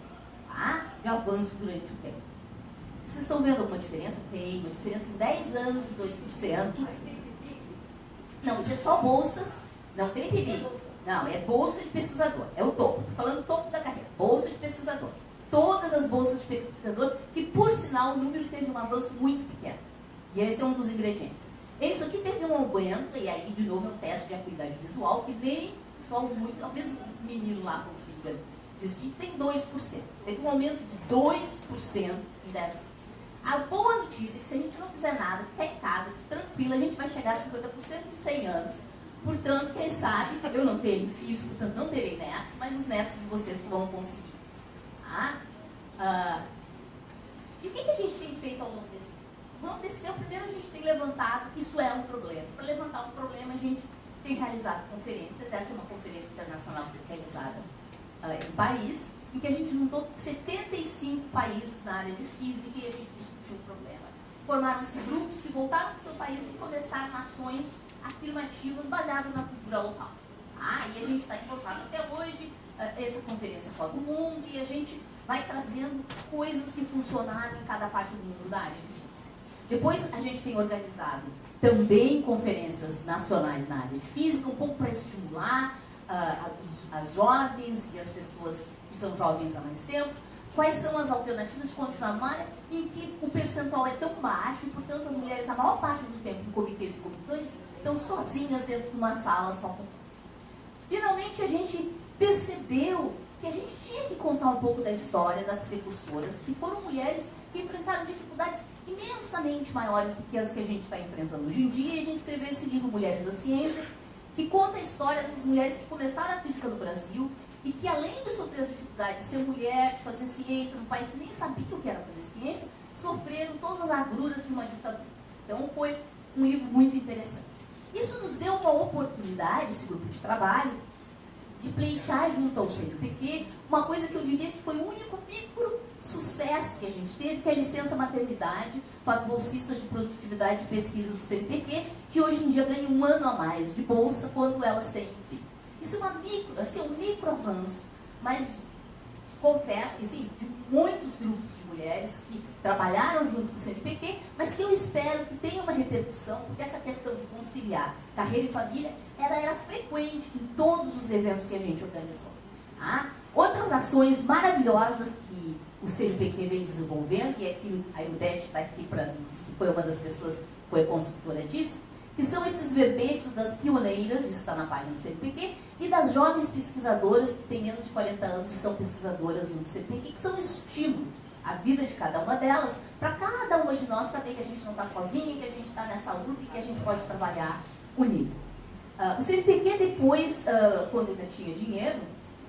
tá? De avanço durante o tempo. Vocês estão vendo alguma diferença? Tem uma diferença em 10 anos de 2%. Não, isso é só bolsas, não tem PIB. Não, é bolsa de pesquisador, é o topo. Estou falando topo da carreira, bolsa de pesquisador. Todas as bolsas de pesquisador, que por sinal o número teve um avanço muito pequeno. E esse é um dos ingredientes. Isso aqui teve um aumento, e aí de novo é um teste de acuidade visual, que nem só os muitos, ao mesmo menino lá consiga distingue, tem 2%. Teve um aumento de 2% em 10 anos. A boa notícia é que se a gente não fizer nada, ficar em casa, tranquilo, a gente vai chegar a 50% em 100 anos. Portanto, quem sabe, eu não tenho filhos, portanto não terei netos, mas os netos de vocês vão conseguir isso. Tá? Ah, e o que, que a gente tem feito ao longo desse tempo? Ao longo desse tempo, primeiro a gente tem levantado, isso é um problema. Para levantar um problema, a gente tem realizado conferências. Essa é uma conferência internacional realizada uh, em Paris, em que a gente juntou 75 países na área de física e a gente discutiu o problema. Formaram-se grupos que voltaram para o seu país e começaram ações afirmativas baseadas na cultura local. Ah, e a gente está em contato até hoje, uh, essa conferência roda o mundo e a gente vai trazendo coisas que funcionaram em cada parte do mundo da área de física. Depois a gente tem organizado também conferências nacionais na área de física, um pouco para estimular uh, as jovens e as pessoas que são jovens há mais tempo, quais são as alternativas de continuar numa área em que o percentual é tão baixo e, portanto, as mulheres, a maior parte do tempo, em comitês e comitês, estão sozinhas dentro de uma sala só com Finalmente, a gente percebeu que a gente tinha que contar um pouco da história das precursoras, que foram mulheres que enfrentaram dificuldades imensamente maiores do que as que a gente está enfrentando hoje em dia, e a gente escreveu esse livro Mulheres da Ciência, que conta a história dessas mulheres que começaram a física no Brasil e que, além de sofrer as dificuldades de ser mulher, de fazer ciência num país que nem sabia o que era fazer ciência, sofreram todas as agruras de uma ditadura. Então, foi um livro muito interessante. Isso nos deu uma oportunidade, esse grupo de trabalho, de pleitear junto ao CNPq uma coisa que eu diria que foi o único micro sucesso que a gente teve, que é a licença maternidade para as bolsistas de produtividade de pesquisa do CNPq, que hoje em dia ganham um ano a mais de bolsa quando elas têm filho. Isso é uma micro, assim, um micro avanço, mas confesso que sim, de muitos grupos de mulheres que trabalharam junto com o CNPq, mas que eu espero que tenha uma repercussão, porque essa questão de conciliar carreira e família, ela era frequente em todos os eventos que a gente organizou. Tá? Outras ações maravilhosas que o CNPq vem desenvolvendo, e aqui a Ildete está aqui para mim, que foi uma das pessoas que foi consultora disso, que são esses verbetes das pioneiras, isso está na página do CNPq, e das jovens pesquisadoras que têm menos de 40 anos e são pesquisadoras no CNPq, que são estímulo à vida de cada uma delas, para cada uma de nós saber que a gente não está sozinha, que a gente está nessa luta e que a gente pode trabalhar unido. Uh, o CNPq depois, uh, quando ainda tinha dinheiro,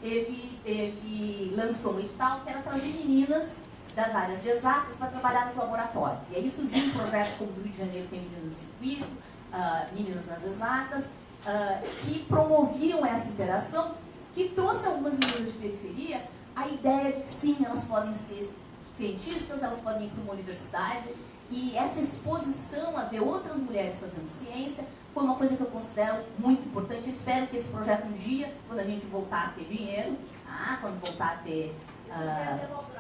ele, ele lançou um edital que era trazer meninas das áreas de exatas para trabalhar nos laboratórios. E aí surgiram projetos como do Rio de Janeiro tem Meninas no Circuito, uh, Meninas nas Exatas, uh, que promoviam essa interação, que trouxe algumas meninas de periferia a ideia de que sim, elas podem ser cientistas, elas podem ir para uma universidade, e essa exposição a ver outras mulheres fazendo ciência foi uma coisa que eu considero muito importante. Eu espero que esse projeto um dia, quando a gente voltar a ter dinheiro, ah, quando voltar a ter... Uh,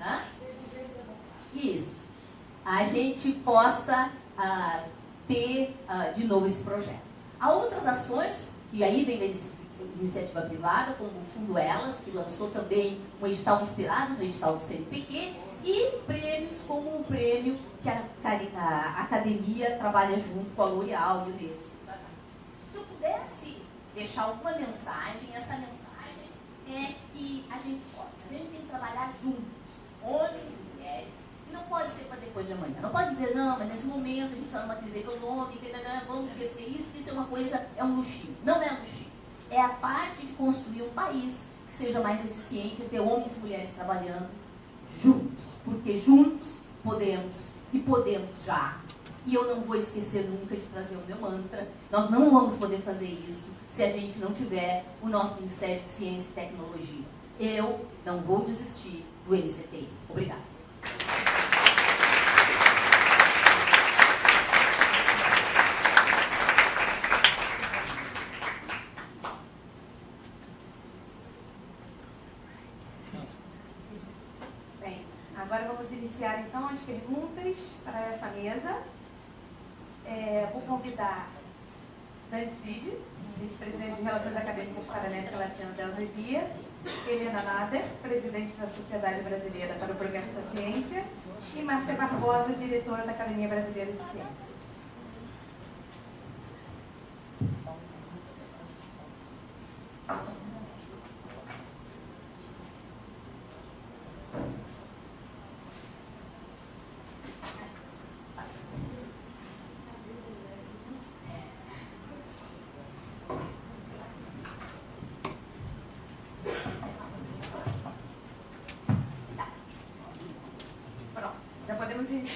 Hã? Isso. A gente possa uh, ter uh, de novo esse projeto. Há outras ações, que aí vem da iniciativa privada, como o Fundo Elas, que lançou também um edital inspirado no edital do CNPq, e prêmios como o prêmio que a, a academia trabalha junto com a L'Oréal e o Unesco. Se eu pudesse deixar alguma mensagem, essa mensagem é que a gente pode, a gente tem que trabalhar junto homens e mulheres, não pode ser para depois de amanhã. Não pode dizer, não, mas nesse momento a gente está numa crise econômica, vamos esquecer isso, isso é uma coisa, é um luxinho. Não é um luxinho. É a parte de construir um país que seja mais eficiente, ter homens e mulheres trabalhando juntos. Porque juntos podemos, e podemos já. E eu não vou esquecer nunca de trazer o meu mantra. Nós não vamos poder fazer isso se a gente não tiver o nosso Ministério de Ciência e Tecnologia. Eu não vou desistir do MCT. Obrigada. Bem, agora vamos iniciar então as perguntas para essa mesa. É, vou convidar Dante Cid, vice-presidente de Relações Acadêmicas para a América Latina da Alzebia, Helena Nader, presidente da Sociedade Brasileira para o Progresso da Ciência, e Márcia Barbosa, diretora da Academia Brasileira de Ciências.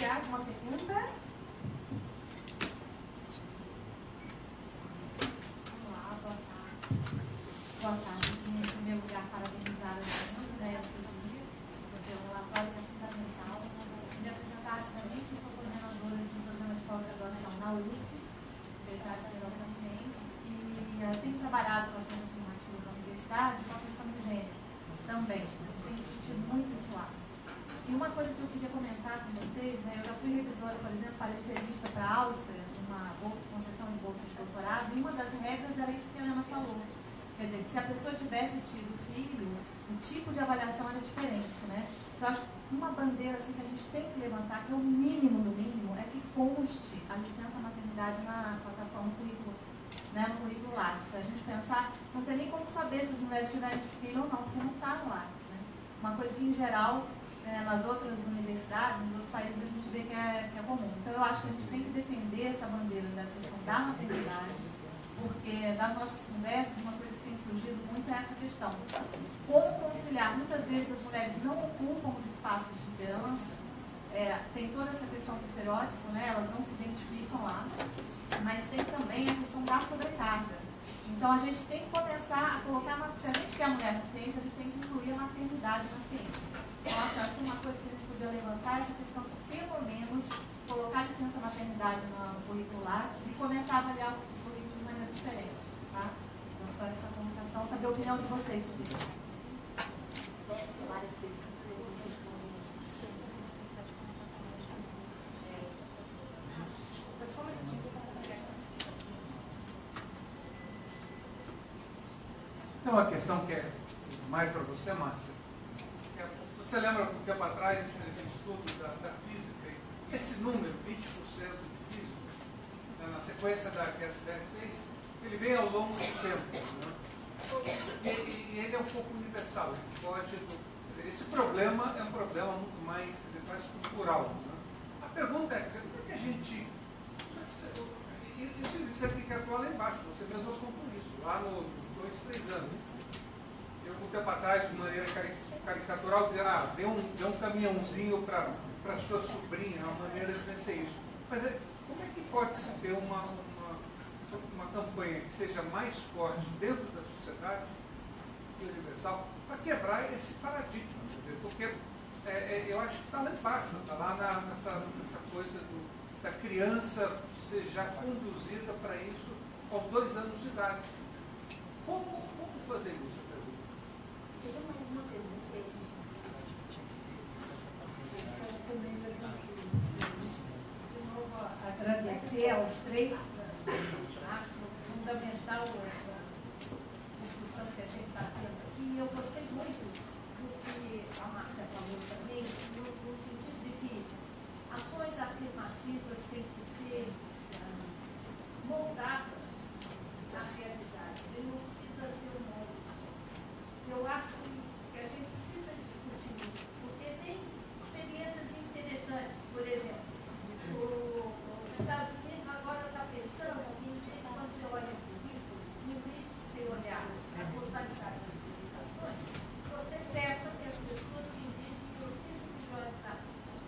Iniciar com uma pergunta? Vamos lá, boa tarde. Boa tarde. Em primeiro lugar, parabenizar a muito né, esse vídeo, porque o relatório é fundamental. Me apresentar rapidamente, eu sou coordenadora de um programa de pós-graduação na UFS, Universidade Federal Fluminense, e eu tenho trabalhado com ações afirmativas na universidade com a questão do gênero também. A gente tem discutido muito isso lá. E uma coisa que eu queria comentar com vocês, né, eu já fui revisora, por exemplo, parecerista para a Áustria, uma bolsa, concessão de bolsa de doutorado, e uma das regras era isso que a Helena falou. Quer dizer, que se a pessoa tivesse tido filho, o tipo de avaliação era diferente, né? Então, acho que uma bandeira assim, que a gente tem que levantar, que é o mínimo do mínimo, é que conste a licença maternidade na plataforma currículo, né, no currículo Lattes. A gente pensar, não tem nem como saber se as mulheres tiverem filho ou não, porque não está no Lattes. Né? Uma coisa que, em geral, é, nas outras universidades, nos outros países, a gente vê que é, que é comum. Então, eu acho que a gente tem que defender essa bandeira questão da maternidade, porque das nossas conversas, uma coisa surgido muito é essa questão. Como conciliar? Muitas vezes as mulheres não ocupam os espaços de liderança, é, tem toda essa questão do estereótipo, né? elas não se identificam lá, mas tem também a questão da sobrecarga. Então a gente tem que começar a colocar, se a gente quer a mulher na ciência, a gente tem que incluir a maternidade na ciência. Nossa, acho que uma coisa que a gente podia levantar é essa questão de, pelo menos, colocar a licença maternidade no currículo e começar a avaliar o currículo de maneira diferente. Tá? Então, só essa comunicação, saber a opinião de vocês sobre uma questão que é mais para você, Márcia você lembra, um tempo atrás, a gente fez aquele estudo da, da física, e esse número, 20% de físicos, né, na sequência da que a SBR fez, ele vem ao longo do tempo. Né? E, ele é um pouco universal, foge do. Dizer, esse problema é um problema muito mais, dizer, mais cultural. Né? A pergunta é, dizer, como é que a gente. Eu, eu, você tem que atuar lá embaixo, você mesmo apontou isso, lá nos dois, três anos. Eu, um tempo atrás, de maneira caricatural, dizer, ah, dê um, dê um caminhãozinho para sua sobrinha, é uma maneira de vencer isso. Mas é, como é que pode se ter uma, uma, uma campanha que seja mais forte dentro da sociedade universal para quebrar esse paradigma? Dizer, porque é, é, eu acho que está lá embaixo, está lá na, nessa, nessa coisa do, da criança ser já conduzida para isso aos dois anos de idade. Como, como fazer isso? Teria mais uma pergunta aí. Agradecer aos três. Acho fundamental essa discussão que a gente está tendo aqui. Eu gostei muito do que a Márcia falou também, no, no sentido de que ações afirmativas têm que ser ah, moldadas na realidade. E não precisa ser um. Eu acho que, que a gente precisa discutir isso, porque tem experiências interessantes. Por exemplo, o- os Estados Unidos agora está pensando que, em vez de quando você olha o currículo, em vez de você olhar a totalidade das publicações, você peça que as pessoas te indiquem os cinco melhores artistas.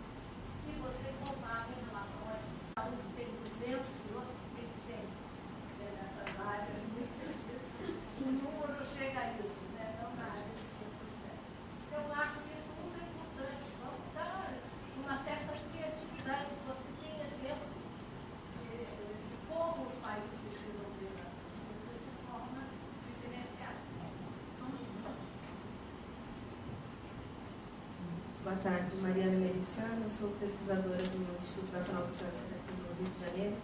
E você compara em relação a cada um que tem 200 e outro que tem 100 né, nessas áreas. Muitas vezes o número chega a isso, né? não na área de ciência sociais. Então, eu acho isso ultra importante. Vamos dar uma certa criatividade. Você tem exemplo de, de como os países resolveram essas coisas de forma diferenciada. São muitos. Boa tarde, Mariana Mericiano, sou pesquisadora do Instituto Nacional de Câncer aqui no Rio de Janeiro.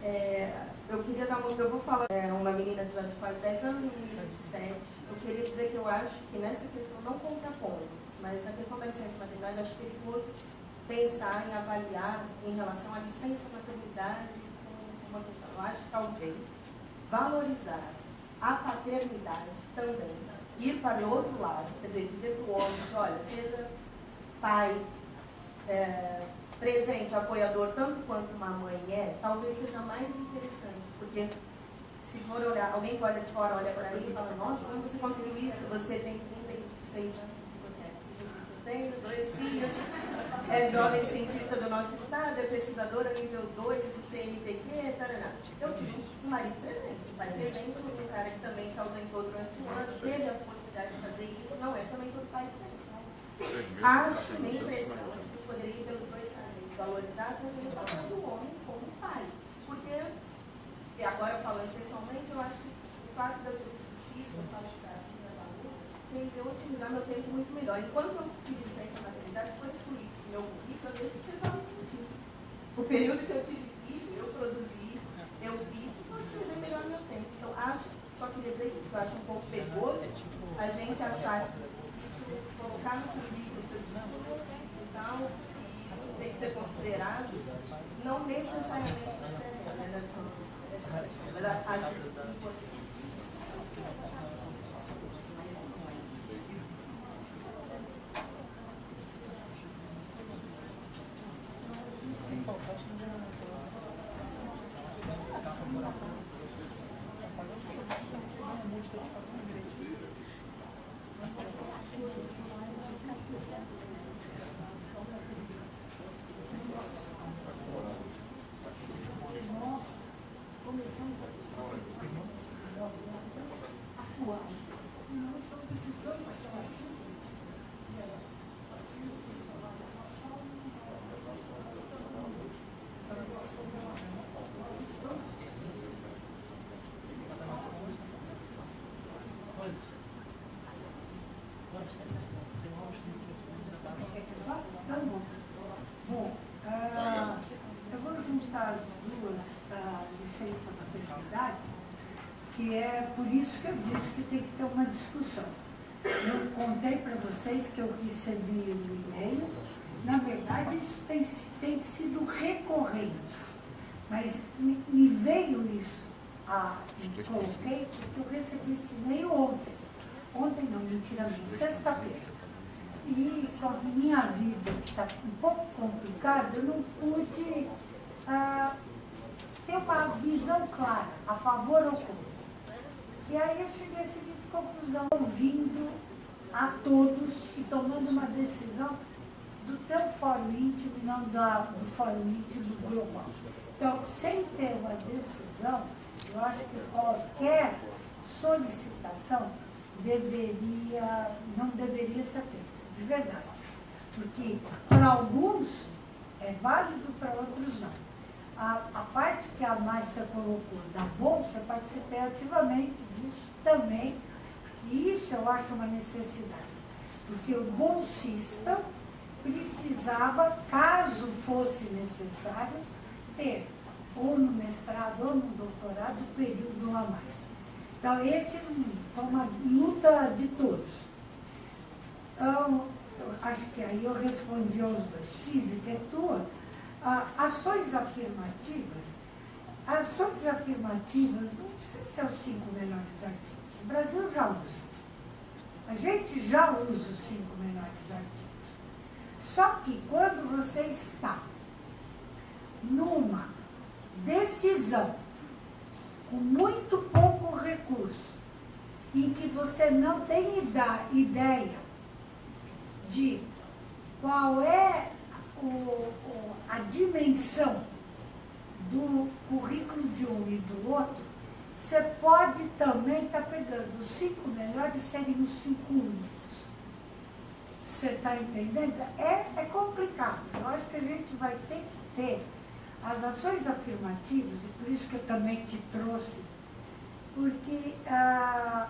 É, eu queria dar uma. Eu vou falar, é uma menina de quase 10 anos uma menina de 7. Eu queria dizer que eu acho que nessa questão, não contrapondo, mas na questão da licença maternidade, eu acho perigoso pensar em avaliar em relação à licença maternidade como uma questão. Eu acho que talvez valorizar a paternidade também, ir para o outro lado, quer dizer, dizer para o homem, olha, seja pai, é, presente, apoiador, tanto quanto uma mãe é, talvez seja mais interessante, porque se for olhar, alguém que olha de fora, olha para mim e fala, nossa, como você conseguiu isso? Você tem 36 anos eu tenho dois filhos, é jovem cientista do nosso estado, é pesquisadora nível 2 do CNPq, tarará. Eu tive um marido presente, um pai presente, um cara que também se ausentou durante um ano, teve as possibilidades de fazer isso, não é também todo pai que Acho, minha impressão, que poderia ir pelos dois caminhos, valorizar o papel do homem como pai. Porque, e agora falando pessoalmente, eu acho que o fato de eu ter tido palestrar assim nas alunas fez eu otimizar meu tempo muito melhor. Enquanto eu tive licença maternidade, foi excluído esse meu currículo, eu deixei de ser cientista. O período que eu tive filho, eu produzi, eu fiz, e eu utilizei melhor meu tempo. Então, acho, só queria dizer isso, eu acho um pouco perigoso a gente achar que isso, colocar no currículo que eu estudo e tal, e isso tem que ser considerado, não necessariamente né, mas acho importante. Nós começamos a atuar. Nós estamos precisando dessa ajuda. Nós estamos Tá bom. Bom, ah, eu vou juntar as duas, a licença maternidade, que é por disse que tem que ter uma discussão. Eu contei para vocês que eu recebi um e-mail, na verdade isso tem, tem sido recorrente, mas me, me veio isso, ah, e coloquei, porque eu recebi esse e-mail ontem. Ontem não, mentiramente, sexta-feira. E com a minha vida, que está um pouco complicada, eu não pude ah, ter uma visão clara, a favor ou contra. E aí eu cheguei à seguinte conclusão, ouvindo a todos e tomando uma decisão do teu fórum íntimo e não da, do fórum íntimo global. Então, sem ter uma decisão, eu acho que qualquer solicitação deveria, não deveria ser feita, de verdade. Porque para alguns é válido, para outros não. A, a parte que a Márcia colocou da Bolsa, participei ativamente disso também, e isso eu acho uma necessidade. Porque o bolsista precisava, caso fosse necessário, ter ou no mestrado ou no doutorado, período a mais. Então, esse foi uma luta de todos. Então, acho que aí eu respondi aos dois. Física é tua. Ações afirmativas. Ações afirmativas, não precisa ser os cinco melhores artigos. O Brasil já usa. A gente já usa os cinco melhores artigos. Só que quando você está numa decisão com muito pouco recurso, em que você não tem ideia de qual é o, a dimensão do currículo de um e do outro, você pode também estar tá pegando os cinco melhores serem os cinco únicos. Você está entendendo? É, é complicado. Eu acho que a gente vai ter que ter as ações afirmativas, e por isso que eu também te trouxe, porque ah,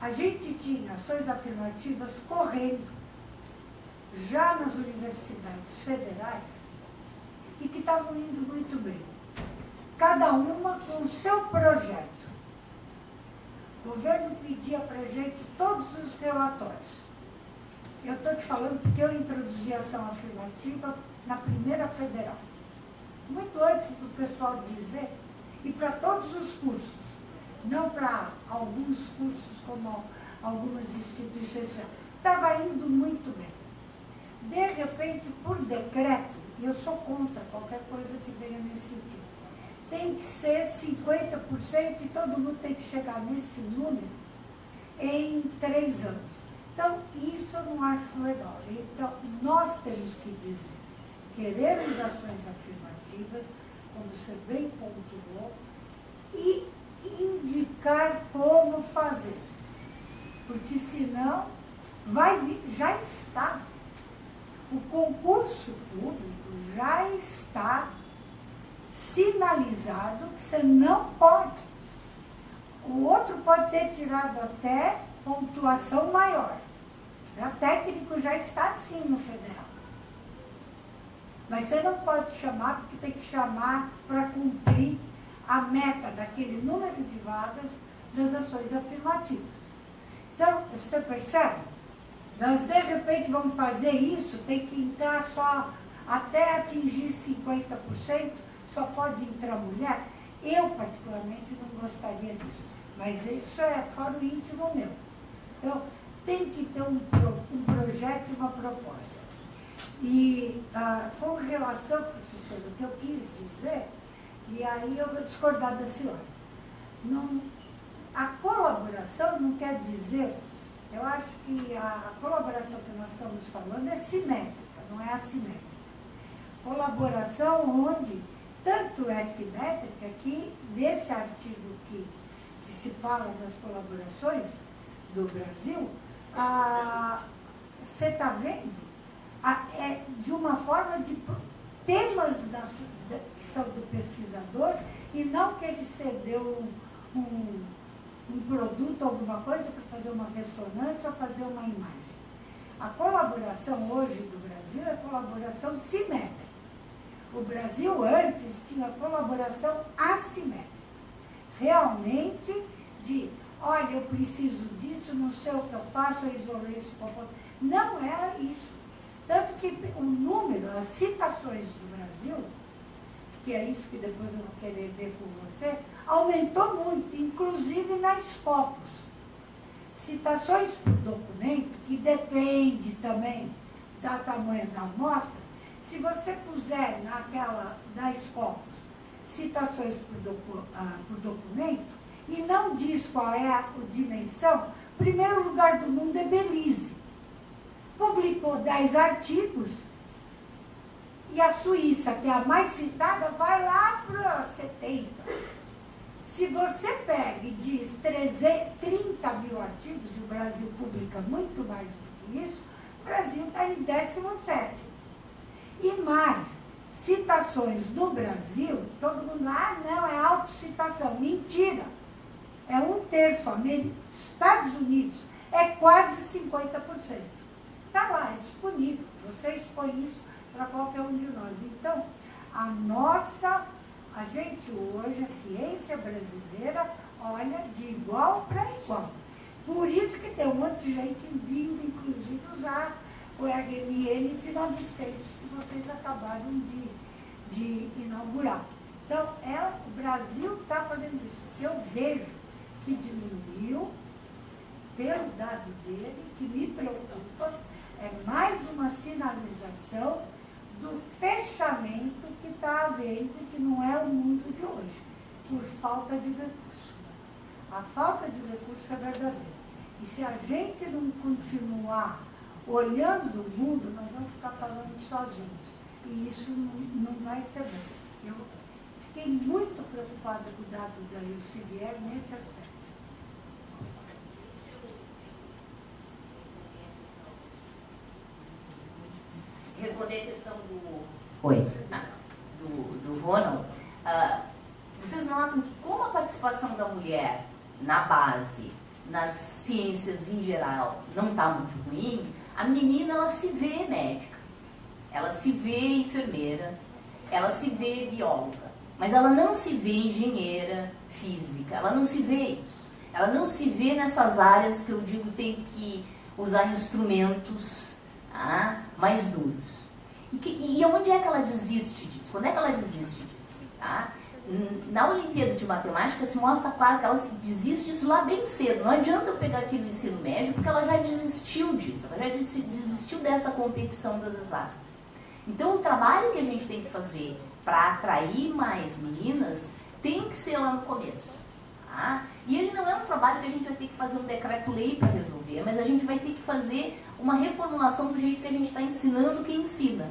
a gente tinha ações afirmativas correndo já nas universidades federais e que estavam indo muito bem. Cada uma com o seu projeto. O governo pedia para a gente todos os relatórios. Eu estou te falando porque eu introduzi a ação afirmativa na primeira federal muito antes do pessoal dizer, e para todos os cursos, não para alguns cursos como algumas instituições. Estava indo muito bem. De repente, por decreto, e eu sou contra qualquer coisa que venha nesse sentido, tem que ser 50% e todo mundo tem que chegar nesse número em três anos. Então, isso eu não acho legal. Então, nós temos que dizer, queremos ações afirmativas, como você bem pontuou, e indicar como fazer. Porque senão vai vir, já está. O concurso público já está sinalizado que você não pode. O outro pode ter tirado até pontuação maior. O técnico já está assim no federal. Mas você não pode chamar, porque tem que chamar para cumprir a meta daquele número de vagas das ações afirmativas. Então, você percebe? Nós, de repente, vamos fazer isso, tem que entrar só até atingir 50%, só pode entrar mulher. Eu, particularmente, não gostaria disso. Mas isso é fora o íntimo meu. Então, tem que ter um, um projeto e uma proposta. E ah, com relação, professor, o que eu quis dizer, e aí eu vou discordar da senhora, não, a colaboração não quer dizer, eu acho que a, a colaboração que nós estamos falando é simétrica, não é assimétrica. Colaboração onde tanto é simétrica que nesse artigo que, que se fala das colaborações do Brasil, você está vendo é de uma forma de temas da, que são do pesquisador e não que ele cedeu um, um, um produto, alguma coisa para fazer uma ressonância ou fazer uma imagem. A colaboração hoje do Brasil é colaboração simétrica. O Brasil antes tinha colaboração assimétrica. Realmente de, olha, eu preciso disso, não sei o que eu faço, eu isolei isso. Não era isso. Tanto que o número, as citações do Brasil, que é isso que depois eu vou querer ver com você, aumentou muito, inclusive nas Scopus. Citações por documento, que depende também da tamanho da amostra, se você puser naquela da Scopus, citações por, docu, ah, por documento e não diz qual é a dimensão, primeiro lugar do mundo é Belize. Publicou 10 artigos e a Suíça, que é a mais citada, vai lá para 70. Se você pega e diz 30 mil artigos, e o Brasil publica muito mais do que isso, o Brasil está em 17. E mais, citações no Brasil, todo mundo, ah, não, é autocitação. Mentira! É um terço. Estados Unidos é quase 50%. Está lá, é disponível. Você expõe isso para qualquer um de nós. Então, a nossa, a gente hoje, a ciência brasileira, olha de igual para igual. Por isso que tem um monte de gente vindo, inclusive, usar o HMN de 900, que vocês acabaram de, de inaugurar. Então, é, o Brasil está fazendo isso. Eu vejo que diminuiu, pelo dado dele, que me preocupa, é mais uma sinalização do fechamento que está havendo, que não é o mundo de hoje, por falta de recurso. A falta de recurso é verdadeira. E se a gente não continuar olhando o mundo, nós vamos ficar falando sozinhos. E isso não, não vai ser bom. Eu fiquei muito preocupada com o dado da Ilcivier nesse aspecto. Responder a questão do. Oi. Ah, do, do Ronald. Uh, vocês notam que como a participação da mulher na base, nas ciências em geral, não está muito ruim, a menina ela se vê médica, ela se vê enfermeira, ela se vê bióloga, mas ela não se vê engenheira física, ela não se vê isso. Ela não se vê nessas áreas que eu digo tem que usar instrumentos ah, mais duros. E, que, e onde é que ela desiste disso? Quando é que ela desiste disso? Tá? Na Olimpíada de Matemática se mostra claro que ela desiste disso lá bem cedo. Não adianta eu pegar aqui no ensino médio, porque ela já desistiu disso, ela já desistiu dessa competição das exatas. Então o trabalho que a gente tem que fazer para atrair mais meninas tem que ser lá no começo. Tá? E ele não é um trabalho que a gente vai ter que fazer um decreto-lei para resolver, mas a gente vai ter que fazer uma reformulação do jeito que a gente está ensinando quem ensina.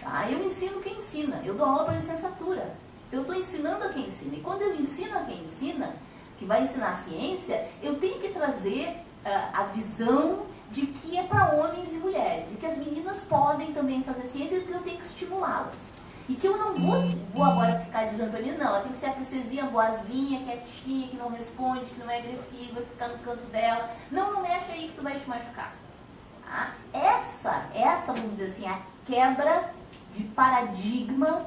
Tá? Eu ensino quem ensina, eu dou aula para licenciatura. Então eu estou ensinando a quem ensina. E quando eu ensino a quem ensina, que vai ensinar ciência, eu tenho que trazer uh, a visão de que é para homens e mulheres. E que as meninas podem também fazer ciência e que eu tenho que estimulá-las. E que eu não vou, vou agora ficar dizendo para menina, não, ela tem que ser a princesinha boazinha, quietinha, que não responde, que não é agressiva, que fica no canto dela. Não, não mexe aí que tu vai te machucar. Tá? Essa, essa, vamos dizer assim, a quebra de paradigma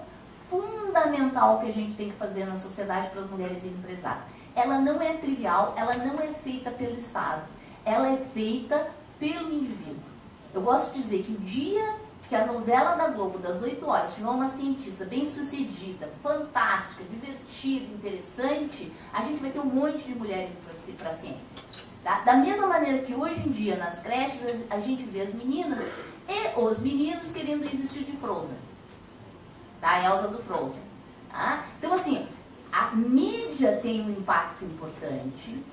fundamental que a gente tem que fazer na sociedade para as mulheres empresárias. Ela não é trivial, ela não é feita pelo Estado, ela é feita pelo indivíduo. Eu gosto de dizer que o dia que a novela da Globo das 8 horas tiver uma cientista bem sucedida, fantástica, divertida, interessante, a gente vai ter um monte de mulheres para a ciência. Tá? Da mesma maneira que hoje em dia nas creches a gente vê as meninas e os meninos querendo ir vestido de Frozen. Tá? A Elsa do Frozen. Tá? Então assim, a mídia tem um impacto importante.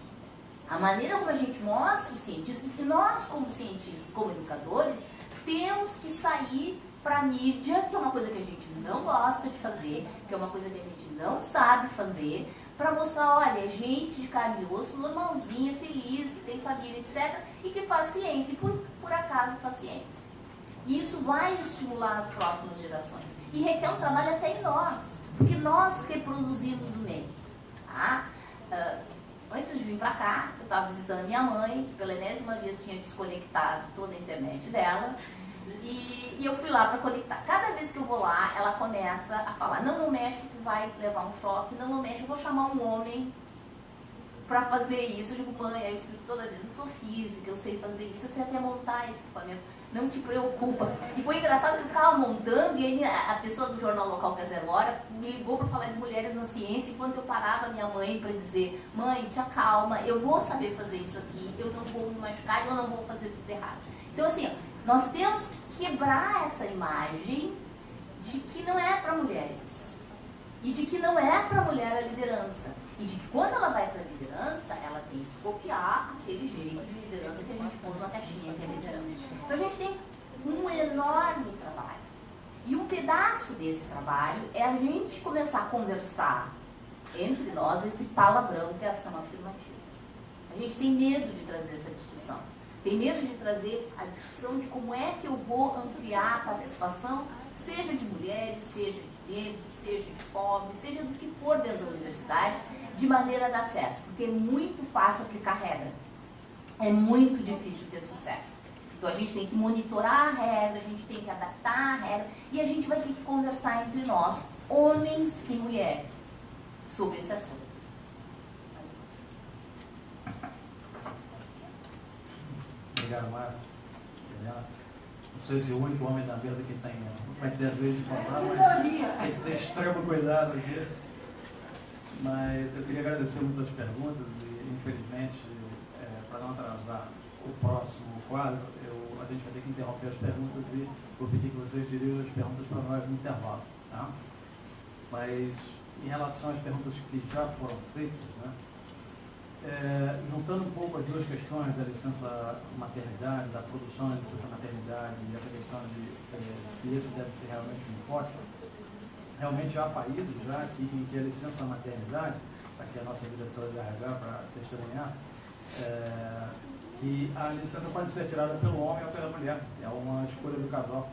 A maneira como a gente mostra os cientistas, e nós como cientistas, como educadores, temos que sair para a mídia, que é uma coisa que a gente não gosta de fazer, que é uma coisa que a gente não sabe fazer, para mostrar, olha, gente de carne e osso, normalzinha, feliz, que tem família, etc., e que faz ciência, e por, por acaso faz ciência. E isso vai estimular as próximas gerações. E requer um trabalho até em nós, porque nós reproduzimos o meio. Tá? Uh, antes de vir para cá, eu estava visitando minha mãe, que pela enésima vez tinha desconectado toda a internet dela, e, e, eu fui lá para conectar. Cada vez que eu vou lá, ela começa a falar: não, não mexe, tu vai levar um choque, não, não mexe, eu vou chamar um homem para fazer isso. Eu digo, mãe, eu explico toda vez: eu sou física, eu sei fazer isso, eu sei até montar esse equipamento, não te preocupa. E foi engraçado que eu ficava montando, e aí a pessoa do jornal local que é Zero Hora me ligou para falar de mulheres na ciência, enquanto eu parava minha mãe para dizer: mãe, te acalma, eu vou saber fazer isso aqui, eu não vou me machucar, eu não vou fazer tudo errado. Então, assim, nós temos que quebrar essa imagem de que não é para mulheres. e de que não é para a mulher a liderança. E de que quando ela vai para a liderança, ela tem que copiar aquele jeito de liderança que a gente pôs na caixinha que é liderança. Então a gente tem um enorme trabalho. E um pedaço desse trabalho é a gente começar a conversar entre nós esse palavrão que é ação afirmativa. A gente tem medo de trazer essa discussão. Tem medo de trazer a discussão de como é que eu vou ampliar a participação, seja de mulheres, seja de negros, seja de pobres, seja do que for das universidades, de maneira a dar certo. Porque é muito fácil aplicar regra. É muito difícil ter sucesso. Então a gente tem que monitorar a regra, a gente tem que adaptar a regra e a gente vai ter que conversar entre nós, homens e mulheres, sobre esse assunto. Obrigado, Márcia. Não sei se o único homem da mesa que tem vai ter vez de falar, mas tem que ter extremo cuidado aqui. Mas eu queria agradecer muito as perguntas e, infelizmente, é, para não atrasar o próximo quadro, eu, a gente vai ter que interromper as perguntas e vou pedir que vocês dirigam as perguntas para nós no intervalo. Tá? Mas, em relação às perguntas que já foram feitas, né, é, juntando um pouco as duas questões da licença maternidade, da produção da licença maternidade e essa questão de é, se esse deve ser realmente um imposto, realmente há países já que, em que a licença maternidade, aqui a nossa diretora de RH para testemunhar, é, que a licença pode ser tirada pelo homem ou pela mulher. É uma escolha do casal.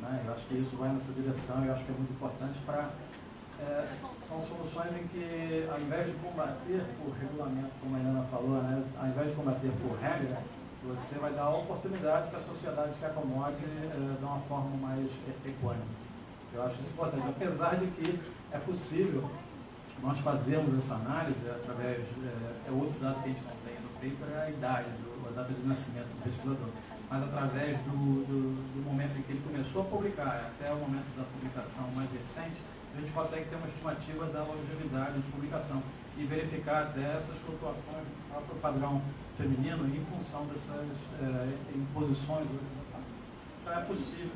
Né? Eu acho que isso vai nessa direção eu acho que é muito importante para. É, são soluções em que, ao invés de combater por regulamento, como a Helena falou, né? ao invés de combater por regra, você vai dar a oportunidade que a sociedade se acomode é, de uma forma mais equânime. Eu acho isso importante, apesar de que é possível nós fazermos essa análise através, é, é outro dado que a gente não tem no paper, é a idade, do, a data de nascimento do pesquisador. Mas através do, do, do momento em que ele começou a publicar até o momento da publicação mais recente, a gente consegue ter uma estimativa da longevidade de publicação e verificar até essas flutuações do próprio padrão feminino em função dessas é, imposições. Então é possível.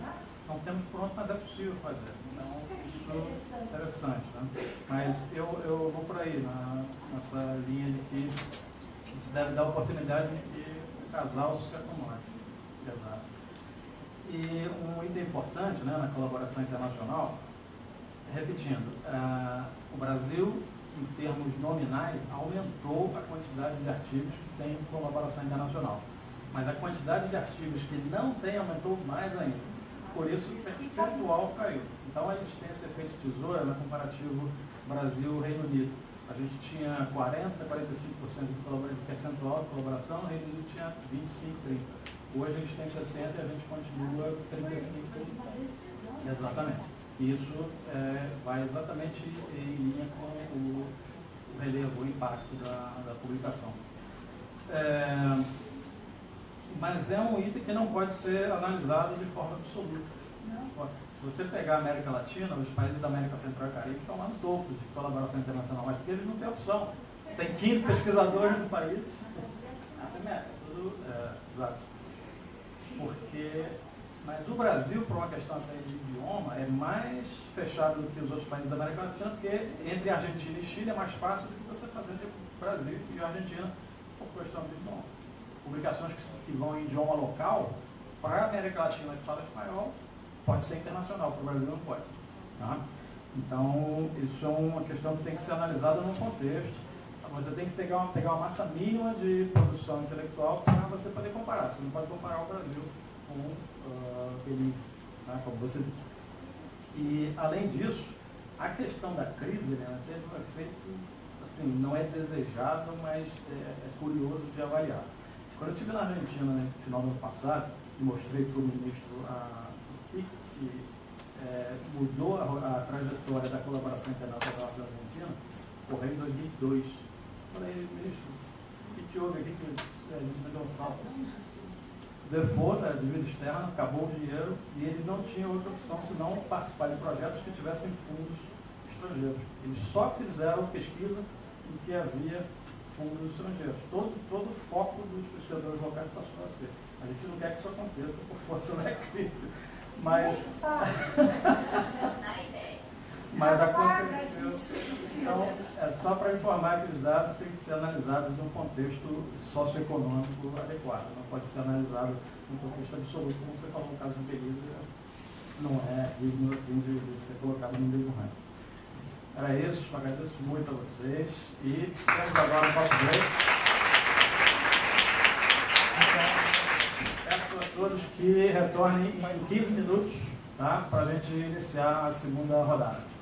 Não temos pronto, mas é possível fazer. Então, isso é interessante. Né? Mas eu, eu vou por aí, na, nessa linha de que se deve dar oportunidade de que o casal se acomode. E um item importante né, na colaboração internacional repetindo, uh, o Brasil, em termos nominais, aumentou a quantidade de artigos que tem colaboração internacional. Mas a quantidade de artigos que não tem aumentou mais ainda. Por isso, o percentual caiu. Então, a gente tem esse efeito tesoura no comparativo Brasil-Reino Unido. A gente tinha 40, 45% de percentual de colaboração, o Reino Unido tinha 25, 30. Hoje a gente tem 60 e a gente continua 35. Exatamente. Isso é, vai exatamente em linha com o, relevo, o impacto da, da publicação. É, mas é um item que não pode ser analisado de forma absoluta. Se você pegar a América Latina, os países da América Central e Caribe estão lá no topo de colaboração internacional, mas porque eles não têm opção. Tem 15 pesquisadores no país. Assim é, tudo é, exato. Porque mas o Brasil, por uma questão até de idioma, é mais fechado do que os outros países da América Latina, porque entre Argentina e Chile é mais fácil do que você fazer entre Brasil e Argentina por questão de idioma. Publicações que, que vão em idioma local, para a América Latina que fala espanhol, pode ser internacional, para o Brasil não pode. Tá? Então, isso é uma questão que tem que ser analisada no contexto. Você tem que pegar uma, pegar uma massa mínima de produção intelectual para você poder comparar. Você não pode comparar o Brasil com Belize, tá? como você disse. E, além disso, a questão da crise né, teve um efeito, assim, não é desejado, mas é, é curioso de avaliar. Quando eu estive na Argentina no né, final do ano passado, e mostrei para o ministro a, que, é, mudou a, a, trajetória da colaboração internacional da Argentina, correndo em 2002. Falei, ministro, o que, houve aqui que a gente deu um salto? Default da dívida externa, acabou o dinheiro e eles não tinham outra opção senão participar de projetos que tivessem fundos estrangeiros. Eles só fizeram pesquisa em que havia fundos estrangeiros. Todo, todo o foco dos pesquisadores locais passou a ser. A gente não quer que isso aconteça por força da crise. Mas, Mas aconteceu. Então, é só para informar que os dados têm que ser analisados num contexto socioeconômico adequado. Não pode ser analisado num contexto absoluto, como você falou no caso do Belize, não é digno assim de, de ser colocado no mesmo ranking. Era isso, agradeço muito a vocês e temos agora o nosso break. Peço a todos que retornem em 15 minutos tá? para a gente iniciar a segunda rodada.